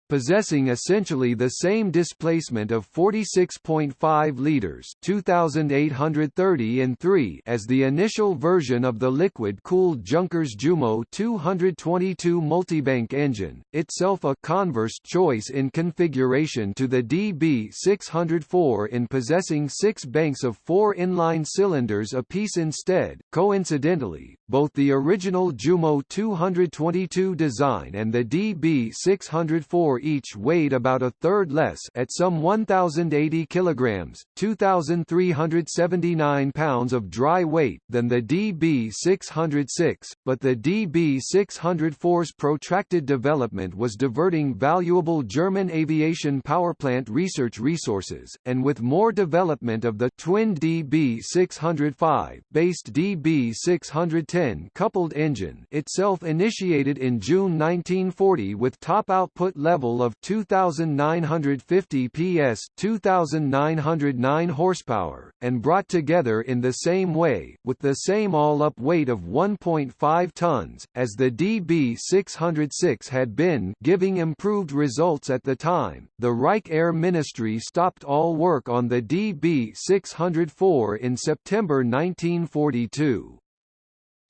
possessing essentially the same displacement of 46.5 liters (2830 in 3) as the initial version of the liquid-cooled Junkers Jumo 222 multibank engine, itself a converse choice in configuration to the DB604 in possessing six banks of four inline cylinders apiece instead. Coincidentally, both the original Jumo 222 design and the DB604 each weighed about a third less at some 1,080 kilograms, 2,379 pounds of dry weight than the DB606, but the DB604's protracted development was diverting valuable German aviation powerplant research resources, and with more development of the twin DB605 based DB610 10 coupled engine itself initiated in June 1940 with top output level of 2950 PS 2909 horsepower and brought together in the same way with the same all-up weight of 1.5 tons as the DB606 had been giving improved results at the time. The Reich Air Ministry stopped all work on the DB604 in September 1942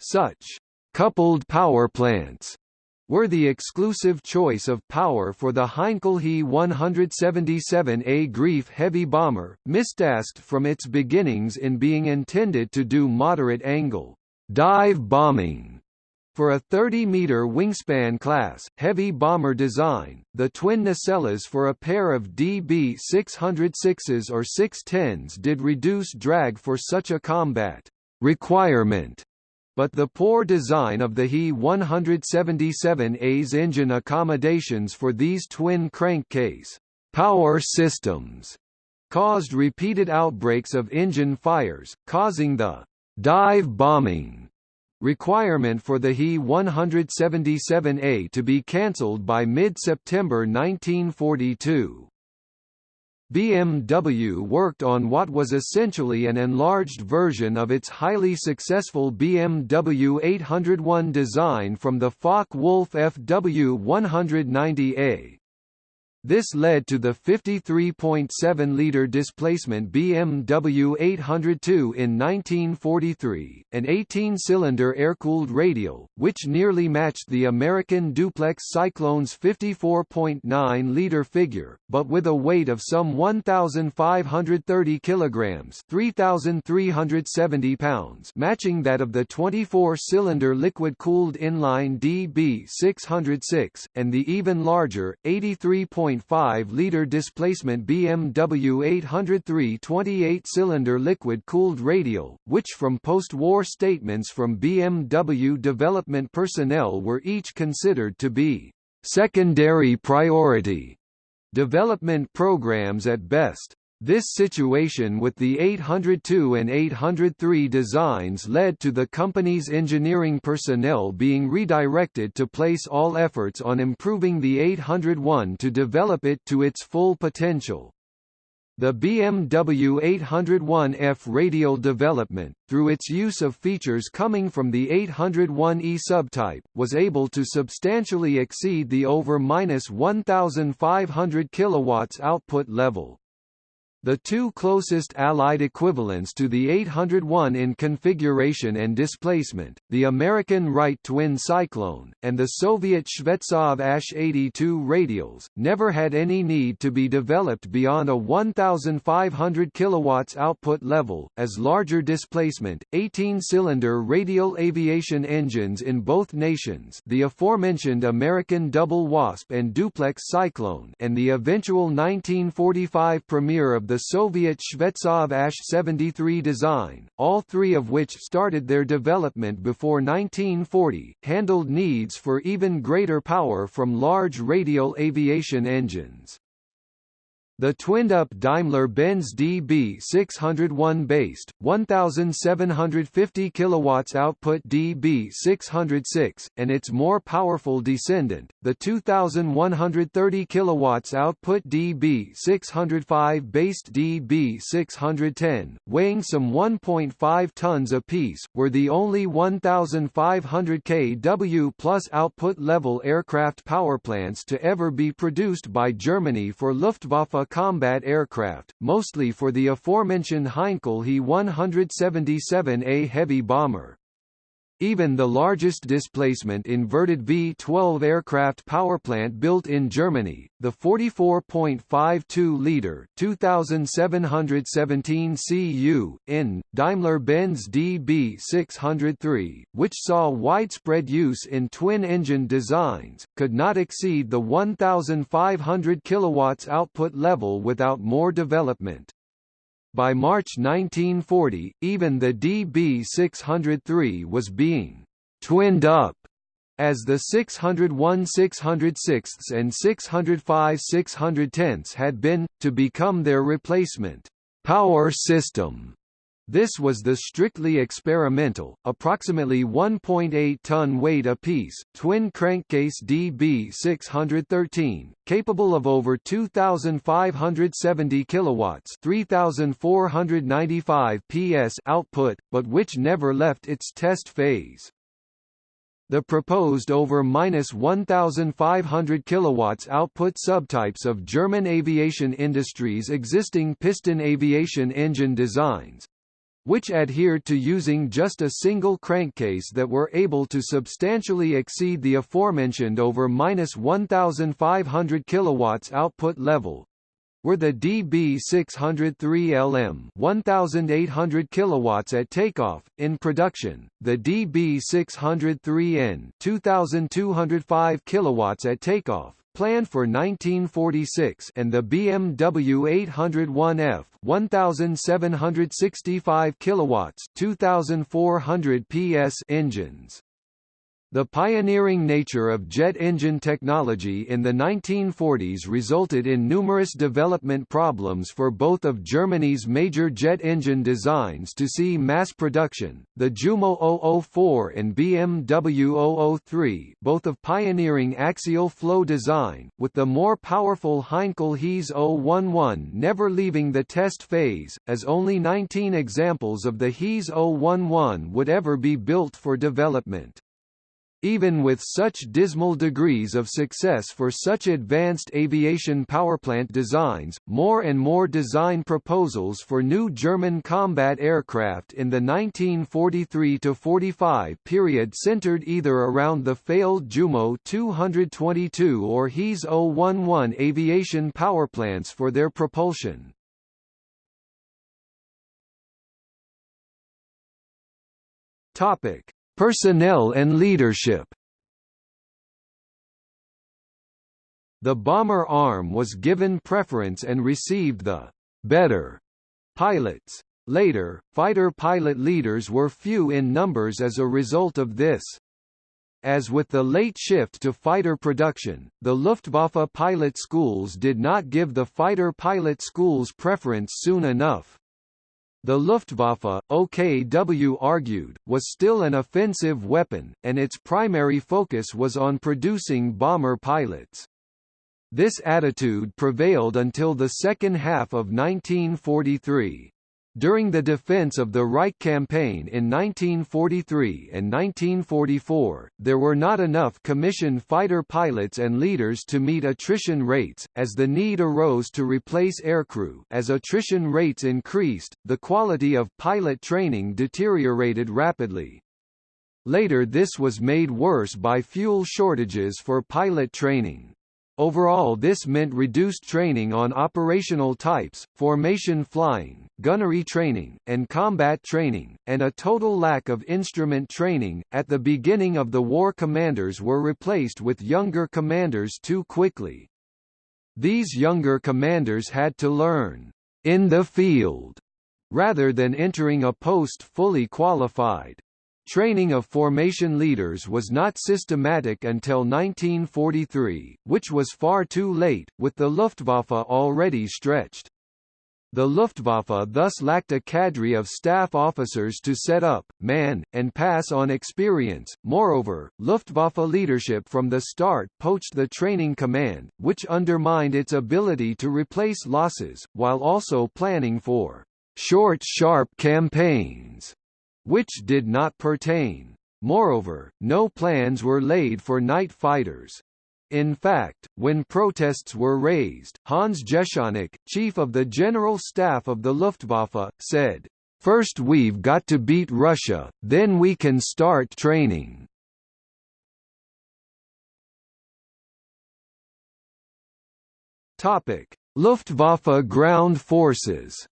such coupled power plants were the exclusive choice of power for the Heinkel He 177A Greif heavy bomber, mistasked from its beginnings in being intended to do moderate angle dive bombing. For a 30-meter wingspan class, heavy bomber design, the twin nacelles for a pair of DB-606s or 610s did reduce drag for such a combat requirement but the poor design of the He 177A's engine accommodations for these twin crankcase power systems caused repeated outbreaks of engine fires, causing the dive bombing requirement for the He 177A to be cancelled by mid-September 1942. BMW worked on what was essentially an enlarged version of its highly successful BMW 801 design from the Focke-Wulf FW 190A. This led to the 53.7-litre displacement BMW 802 in 1943, an 18-cylinder air-cooled radial, which nearly matched the American duplex Cyclone's 54.9-litre figure, but with a weight of some 1,530 kilograms (3,370 pounds), matching that of the 24-cylinder liquid-cooled inline DB606, and the even larger 83. 1.5-liter displacement BMW 803 28-cylinder liquid-cooled radial, which from post-war statements from BMW development personnel were each considered to be secondary priority development programs at best. This situation with the 802 and 803 designs led to the company's engineering personnel being redirected to place all efforts on improving the 801 to develop it to its full potential. The BMW 801F radial development, through its use of features coming from the 801E subtype, was able to substantially exceed the over 1,500 kW output level. The two closest Allied equivalents to the 801 in configuration and displacement, the American Wright twin Cyclone, and the Soviet Shvetsov Ash-82 radials, never had any need to be developed beyond a 1,500 kW output level, as larger displacement, 18-cylinder radial aviation engines in both nations the aforementioned American Double Wasp and Duplex Cyclone and the eventual 1945 premiere of the the Soviet Shvetsov Ash-73 design, all three of which started their development before 1940, handled needs for even greater power from large radial aviation engines. The twinned-up Daimler-Benz DB601 based 1750 kilowatts output DB606 and its more powerful descendant, the 2130 kilowatts output DB605 based DB610, weighing some 1.5 tons apiece, were the only 1500 kW plus output level aircraft powerplants to ever be produced by Germany for Luftwaffe combat aircraft, mostly for the aforementioned Heinkel He-177A heavy bomber. Even the largest displacement inverted V-12 aircraft powerplant built in Germany, the 44.52-liter 2717 cu in Daimler-Benz DB603, which saw widespread use in twin-engine designs, could not exceed the 1500 kilowatts output level without more development. By March 1940, even the DB603 was being «twinned up» as the 601 606 and 605 610 had been, to become their replacement «power system» This was the strictly experimental, approximately 1.8-ton weight apiece, twin crankcase DB613, capable of over 2,570 kilowatts (3,495 PS) output, but which never left its test phase. The proposed over 1,500 kilowatts output subtypes of German aviation industry's existing piston aviation engine designs, which adhered to using just a single crankcase that were able to substantially exceed the aforementioned over 1,500 kilowatts output level, were the DB603LM 1800 kilowatts at takeoff in production the DB603N 2205 kilowatts at takeoff planned for 1946 and the BMW 801F 1765 kilowatts 2400 PS engines The pioneering nature of jet engine technology in the 1940s resulted in numerous development problems for both of Germany's major jet engine designs to see mass production, the Jumo 004 and BMW 003 both of pioneering axial flow design, with the more powerful Heinkel Hease 011 never leaving the test phase, as only 19 examples of the Hease 011 would ever be built for development. Even with such dismal degrees of success for such advanced aviation powerplant designs, more and more design proposals for new German combat aircraft in the 1943–45 period centered either around the failed Jumo 222 or Hease 011 aviation powerplants for their propulsion. Topic Personnel and leadership The bomber arm was given preference and received the «better» pilots. Later, fighter pilot leaders were few in numbers as a result of this. As with the late shift to fighter production, the Luftwaffe pilot schools did not give the fighter pilot schools preference soon enough. The Luftwaffe, OKW argued, was still an offensive weapon, and its primary focus was on producing bomber pilots. This attitude prevailed until the second half of 1943. During the defense of the Reich campaign in 1943 and 1944, there were not enough commissioned fighter pilots and leaders to meet attrition rates, as the need arose to replace aircrew as attrition rates increased, the quality of pilot training deteriorated rapidly. Later this was made worse by fuel shortages for pilot training. Overall this meant reduced training on operational types, formation flying, gunnery training, and combat training, and a total lack of instrument training. At the beginning of the war commanders were replaced with younger commanders too quickly. These younger commanders had to learn in the field rather than entering a post fully qualified. Training of formation leaders was not systematic until 1943, which was far too late, with the Luftwaffe already stretched. The Luftwaffe thus lacked a cadre of staff officers to set up, man, and pass on experience. Moreover, Luftwaffe leadership from the start poached the training command, which undermined its ability to replace losses, while also planning for short sharp campaigns which did not pertain. Moreover, no plans were laid for night fighters. In fact, when protests were raised, Hans Jeschonnek, chief of the General Staff of the Luftwaffe, said, First we've got to beat Russia, then we can start training." Luftwaffe ground forces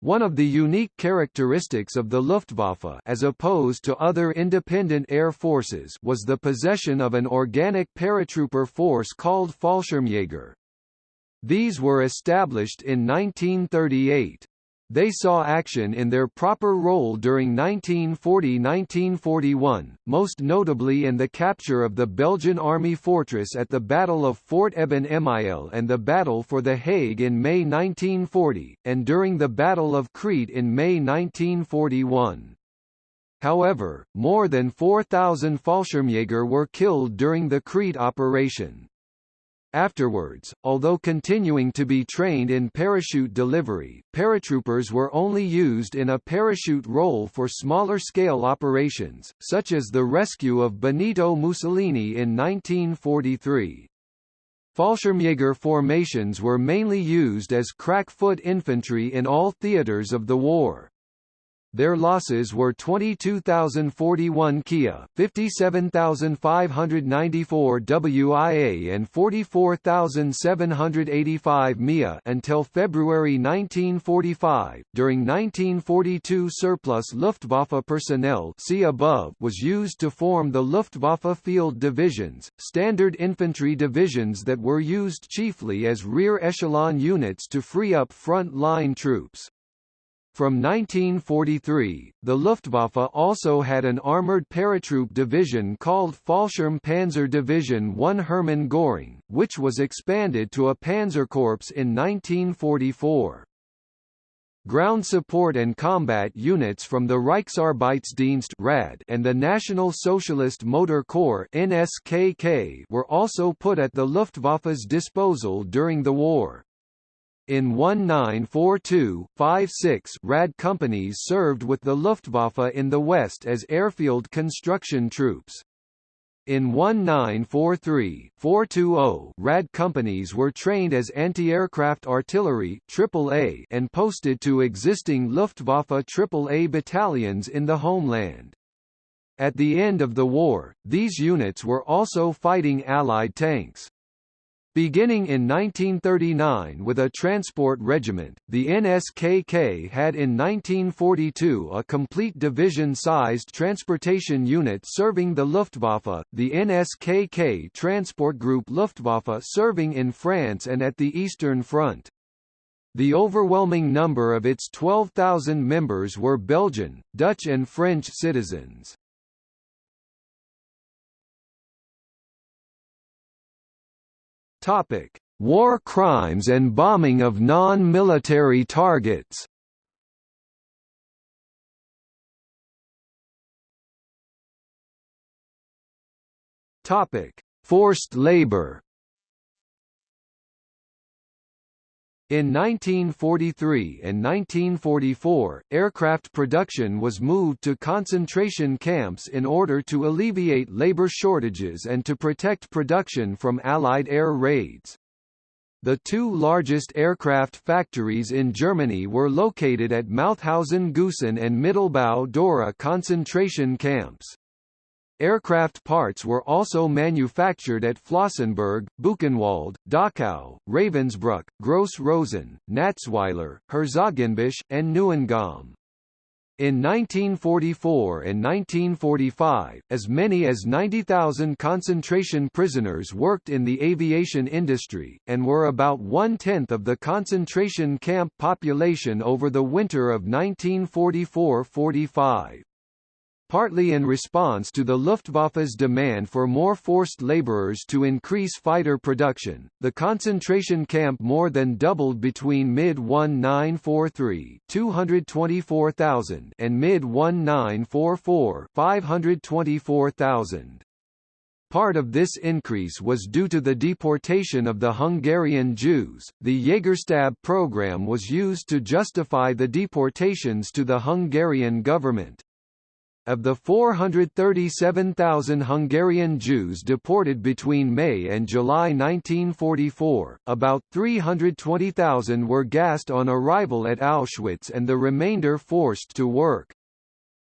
One of the unique characteristics of the Luftwaffe as opposed to other independent air forces was the possession of an organic paratrooper force called Fallschirmjäger. These were established in 1938. They saw action in their proper role during 1940–1941, most notably in the capture of the Belgian Army fortress at the Battle of Fort Eben Emael and the Battle for The Hague in May 1940, and during the Battle of Crete in May 1941. However, more than 4,000 Fallschirmjäger were killed during the Crete operation. Afterwards, although continuing to be trained in parachute delivery, paratroopers were only used in a parachute role for smaller-scale operations, such as the rescue of Benito Mussolini in 1943. Fallschirmjäger formations were mainly used as crack-foot infantry in all theaters of the war. Their losses were 22,041 Kia, 57,594 WIA and 44,785 Mia until February 1945. During 1942 surplus Luftwaffe personnel see above was used to form the Luftwaffe field divisions, standard infantry divisions that were used chiefly as rear echelon units to free up front line troops. From 1943, the Luftwaffe also had an armoured paratroop division called Fallschirm Panzer Division 1 Hermann Göring, which was expanded to a Panzerkorps in 1944. Ground support and combat units from the Reichsarbeitsdienst (RAD) and the National Socialist Motor Corps (NSKK) were also put at the Luftwaffe's disposal during the war. In 1942-56 RAD companies served with the Luftwaffe in the West as airfield construction troops. In 1943-420 RAD companies were trained as anti-aircraft artillery AAA and posted to existing Luftwaffe AAA battalions in the homeland. At the end of the war, these units were also fighting Allied tanks. Beginning in 1939 with a transport regiment, the NSKK had in 1942 a complete division-sized transportation unit serving the Luftwaffe, the NSKK Transport Group Luftwaffe serving in France and at the Eastern Front. The overwhelming number of its 12,000 members were Belgian, Dutch and French citizens. Topic: War crimes and bombing of non-military targets. Topic: Forced labor. In 1943 and 1944, aircraft production was moved to concentration camps in order to alleviate labor shortages and to protect production from Allied air raids. The two largest aircraft factories in Germany were located at Mauthausen-Gusen and Mittelbau-Dora concentration camps. Aircraft parts were also manufactured at Flossenbürg, Buchenwald, Dachau, Ravensbrück, Gross Rosen, Natzweiler, Herzogenbusch, and Neuengamme. In 1944 and 1945, as many as 90,000 concentration prisoners worked in the aviation industry, and were about one-tenth of the concentration camp population over the winter of 1944–45. Partly in response to the Luftwaffe's demand for more forced laborers to increase fighter production, the concentration camp more than doubled between mid-1943 224,000 and mid-1944 524,000. Part of this increase was due to the deportation of the Hungarian Jews. The Jägerstab program was used to justify the deportations to the Hungarian government. Of the 437,000 Hungarian Jews deported between May and July 1944, about 320,000 were gassed on arrival at Auschwitz and the remainder forced to work.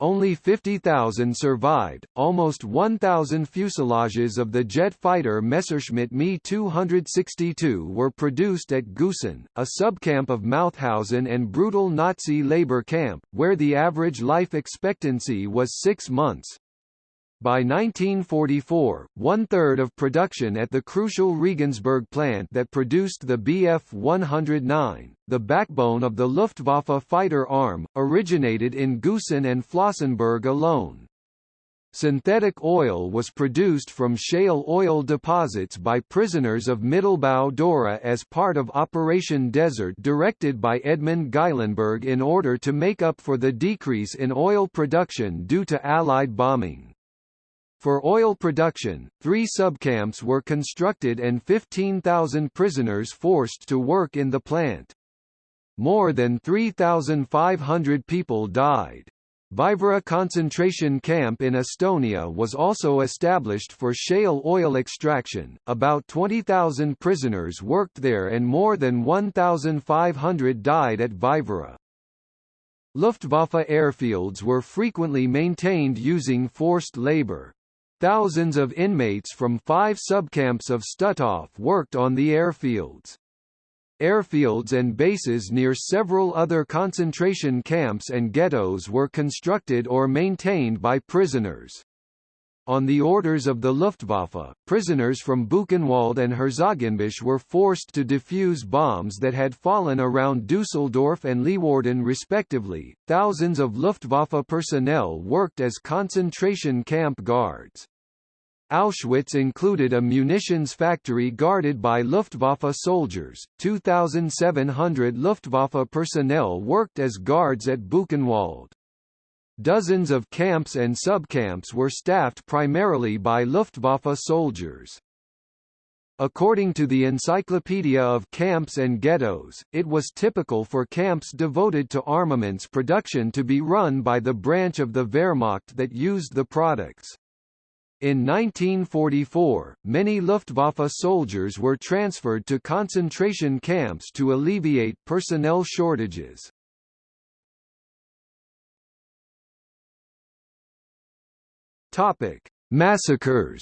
Only 50,000 survived. Almost 1,000 fuselages of the jet fighter Messerschmitt Me 262 were produced at Gusen, a subcamp of Mauthausen and brutal Nazi labor camp, where the average life expectancy was six months. By 1944, one-third of production at the crucial Regensburg plant that produced the Bf-109, the backbone of the Luftwaffe fighter arm, originated in Gusen and Flossenbürg alone. Synthetic oil was produced from shale oil deposits by prisoners of Mittelbau Dora as part of Operation Desert directed by Edmund Geilenberg in order to make up for the decrease in oil production due to Allied bombing. For oil production, three subcamps were constructed and 15,000 prisoners forced to work in the plant. More than 3,500 people died. Vaivara concentration camp in Estonia was also established for shale oil extraction. About 20,000 prisoners worked there and more than 1,500 died at Vaivara. Luftwaffe airfields were frequently maintained using forced labor. Thousands of inmates from five subcamps of Stutthof worked on the airfields. Airfields and bases near several other concentration camps and ghettos were constructed or maintained by prisoners. On the orders of the Luftwaffe, prisoners from Buchenwald and Herzogenbusch were forced to defuse bombs that had fallen around Dusseldorf and Leeuwarden respectively. Thousands of Luftwaffe personnel worked as concentration camp guards. Auschwitz included a munitions factory guarded by Luftwaffe soldiers. 2,700 Luftwaffe personnel worked as guards at Buchenwald. Dozens of camps and subcamps were staffed primarily by Luftwaffe soldiers. According to the Encyclopedia of Camps and Ghettos, it was typical for camps devoted to armaments production to be run by the branch of the Wehrmacht that used the products. In 1944, many Luftwaffe soldiers were transferred to concentration camps to alleviate personnel shortages. Topic: Massacres.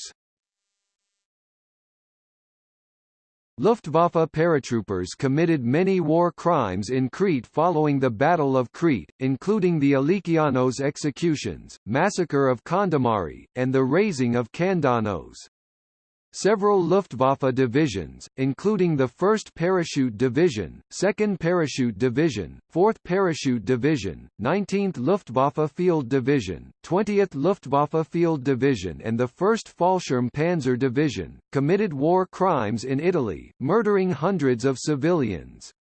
Luftwaffe paratroopers committed many war crimes in Crete following the Battle of Crete, including the Alikianos executions, massacre of Kondomari, and the razing of Kandanos. Several Luftwaffe divisions, including the 1st Parachute Division, 2nd Parachute Division, 4th Parachute Division, 19th Luftwaffe Field Division, 20th Luftwaffe Field Division and the 1st Fallschirm Panzer Division, committed war crimes in Italy, murdering hundreds of civilians.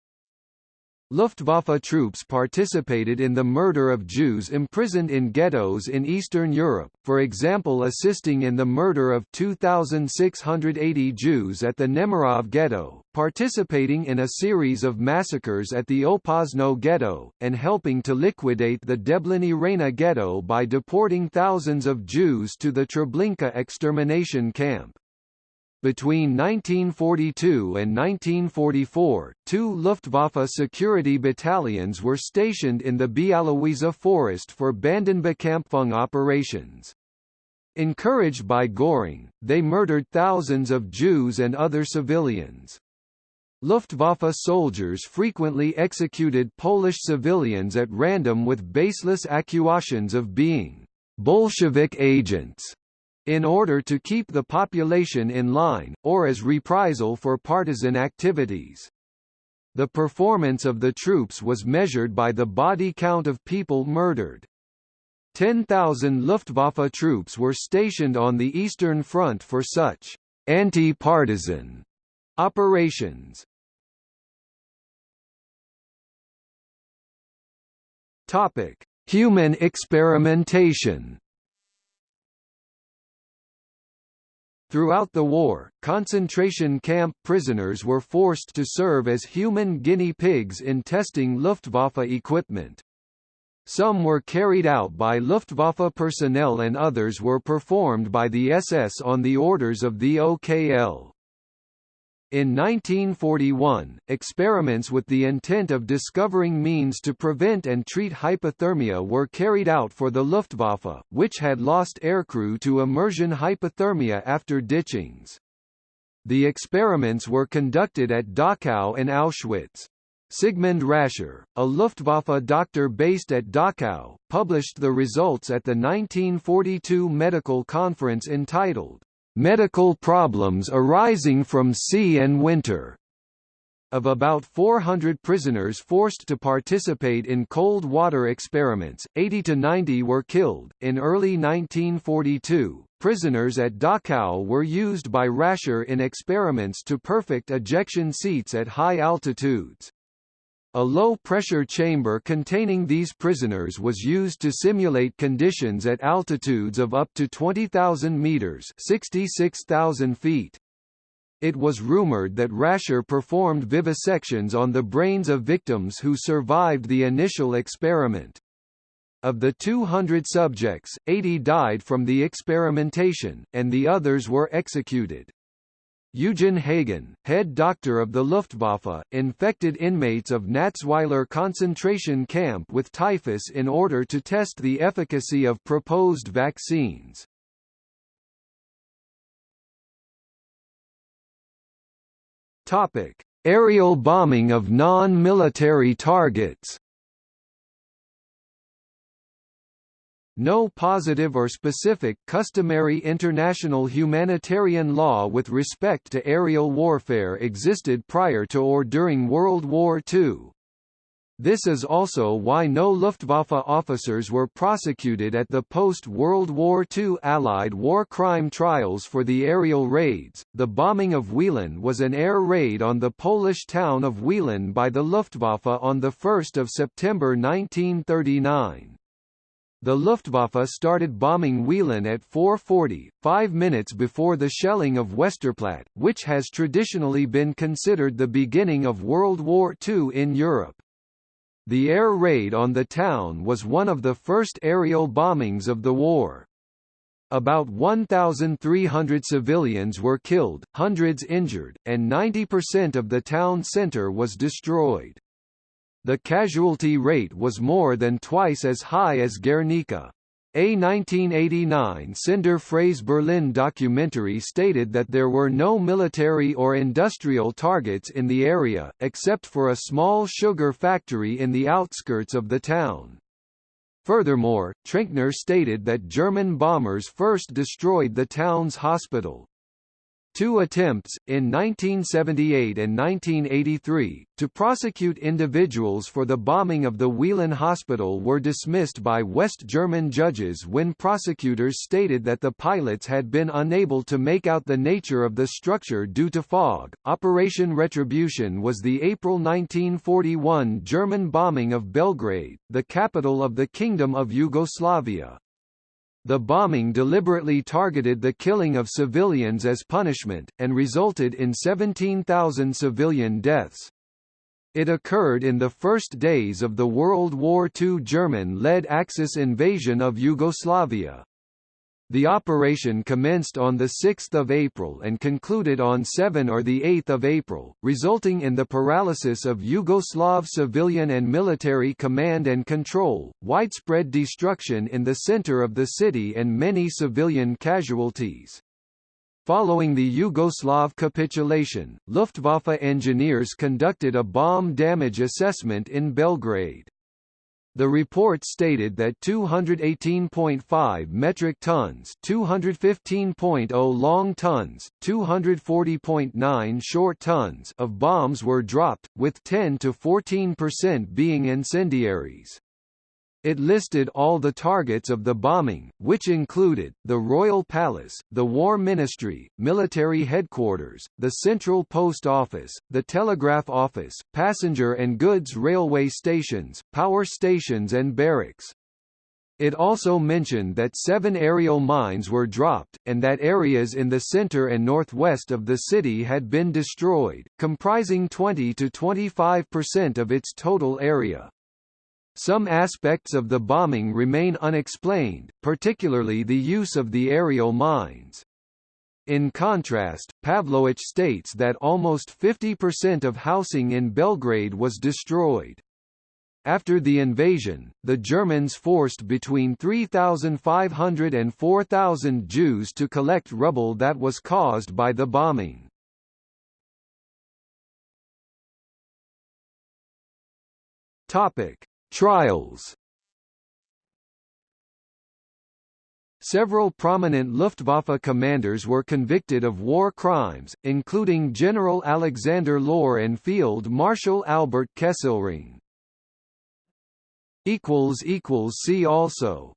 Luftwaffe troops participated in the murder of Jews imprisoned in ghettos in Eastern Europe, for example assisting in the murder of 2,680 Jews at the Nemirov ghetto, participating in a series of massacres at the Opoczno ghetto, and helping to liquidate the Deblini Rena ghetto by deporting thousands of Jews to the Treblinka extermination camp. Between 1942 and 1944, two Luftwaffe security battalions were stationed in the Bialowieza forest for Bandenbekämpfung operations. Encouraged by Göring, they murdered thousands of Jews and other civilians. Luftwaffe soldiers frequently executed Polish civilians at random with baseless accusations of being Bolshevik agents in order to keep the population in line, or as reprisal for partisan activities. The performance of the troops was measured by the body count of people murdered. 10,000 Luftwaffe troops were stationed on the Eastern Front for such anti-partisan operations. Topic: Human experimentation. Throughout the war, concentration camp prisoners were forced to serve as human guinea pigs in testing Luftwaffe equipment. Some were carried out by Luftwaffe personnel and others were performed by the SS on the orders of the OKL. In 1941, experiments with the intent of discovering means to prevent and treat hypothermia were carried out for the Luftwaffe, which had lost aircrew to immersion hypothermia after ditchings. The experiments were conducted at Dachau and Auschwitz. Sigmund Rascher, a Luftwaffe doctor based at Dachau, published the results at the 1942 medical conference entitled medical problems arising from sea and winter. Of about 400 prisoners forced to participate in cold water experiments, 80 to 90 were killed. In early 1942, prisoners at Dachau were used by Rascher in experiments to perfect ejection seats at high altitudes. A low-pressure chamber containing these prisoners was used to simulate conditions at altitudes of up to 20,000 meters (66,000 feet). It was rumored that Rascher performed vivisections on the brains of victims who survived the initial experiment. Of the 200 subjects, 80 died from the experimentation, and the others were executed. Eugen Haagen, head doctor of the Luftwaffe, infected inmates of Natzweiler concentration camp with typhus in order to test the efficacy of proposed vaccines. Topic: Aerial bombing of non-military targets. No positive or specific customary international humanitarian law with respect to aerial warfare existed prior to or during World War II. This is also why no Luftwaffe officers were prosecuted at the post-World War II Allied war crime trials for the aerial raids. The bombing of Wieluń was an air raid on the Polish town of Wieluń by the Luftwaffe on the 1st of September 1939. The Luftwaffe started bombing Wieluń at 4.40, five minutes before the shelling of Westerplatte, which has traditionally been considered the beginning of World War II in Europe. The air raid on the town was one of the first aerial bombings of the war. About 1,300 civilians were killed, hundreds injured, and 90% of the town centre was destroyed. The casualty rate was more than twice as high as Guernica. A 1989 Sender Freies Berlin documentary stated that there were no military or industrial targets in the area, except for a small sugar factory in the outskirts of the town. Furthermore, Trenkner stated that German bombers first destroyed the town's hospital. Two attempts, in 1978 and 1983, to prosecute individuals for the bombing of the Wieluń Hospital were dismissed by West German judges when prosecutors stated that the pilots had been unable to make out the nature of the structure due to fog. Operation Retribution was the April 1941 German bombing of Belgrade, the capital of the Kingdom of Yugoslavia. The bombing deliberately targeted the killing of civilians as punishment, and resulted in 17,000 civilian deaths. It occurred in the first days of the World War II German-led Axis invasion of Yugoslavia. The operation commenced on 6 April and concluded on 7 or 8 April, resulting in the paralysis of Yugoslav civilian and military command and control, widespread destruction in the center of the city and many civilian casualties. Following the Yugoslav capitulation, Luftwaffe engineers conducted a bomb damage assessment in Belgrade. The report stated that 218.5 metric tons 215.0 long tons, 240.9 short tons of bombs were dropped, with 10 to 14% being incendiaries. It listed all the targets of the bombing, which included, the Royal Palace, the War Ministry, military headquarters, the Central Post Office, the Telegraph Office, passenger and goods railway stations, power stations and barracks. It also mentioned that seven aerial mines were dropped, and that areas in the center and northwest of the city had been destroyed, comprising 20 to 25% of its total area. Some aspects of the bombing remain unexplained, particularly the use of the aerial mines. In contrast, Pavlowitch states that almost 50% of housing in Belgrade was destroyed. After the invasion, the Germans forced between 3,500 and 4,000 Jews to collect rubble that was caused by the bombing. Topic: Trials Several prominent Luftwaffe commanders were convicted of war crimes, including General Alexander Löhr and Field Marshal Albert Kesselring. See also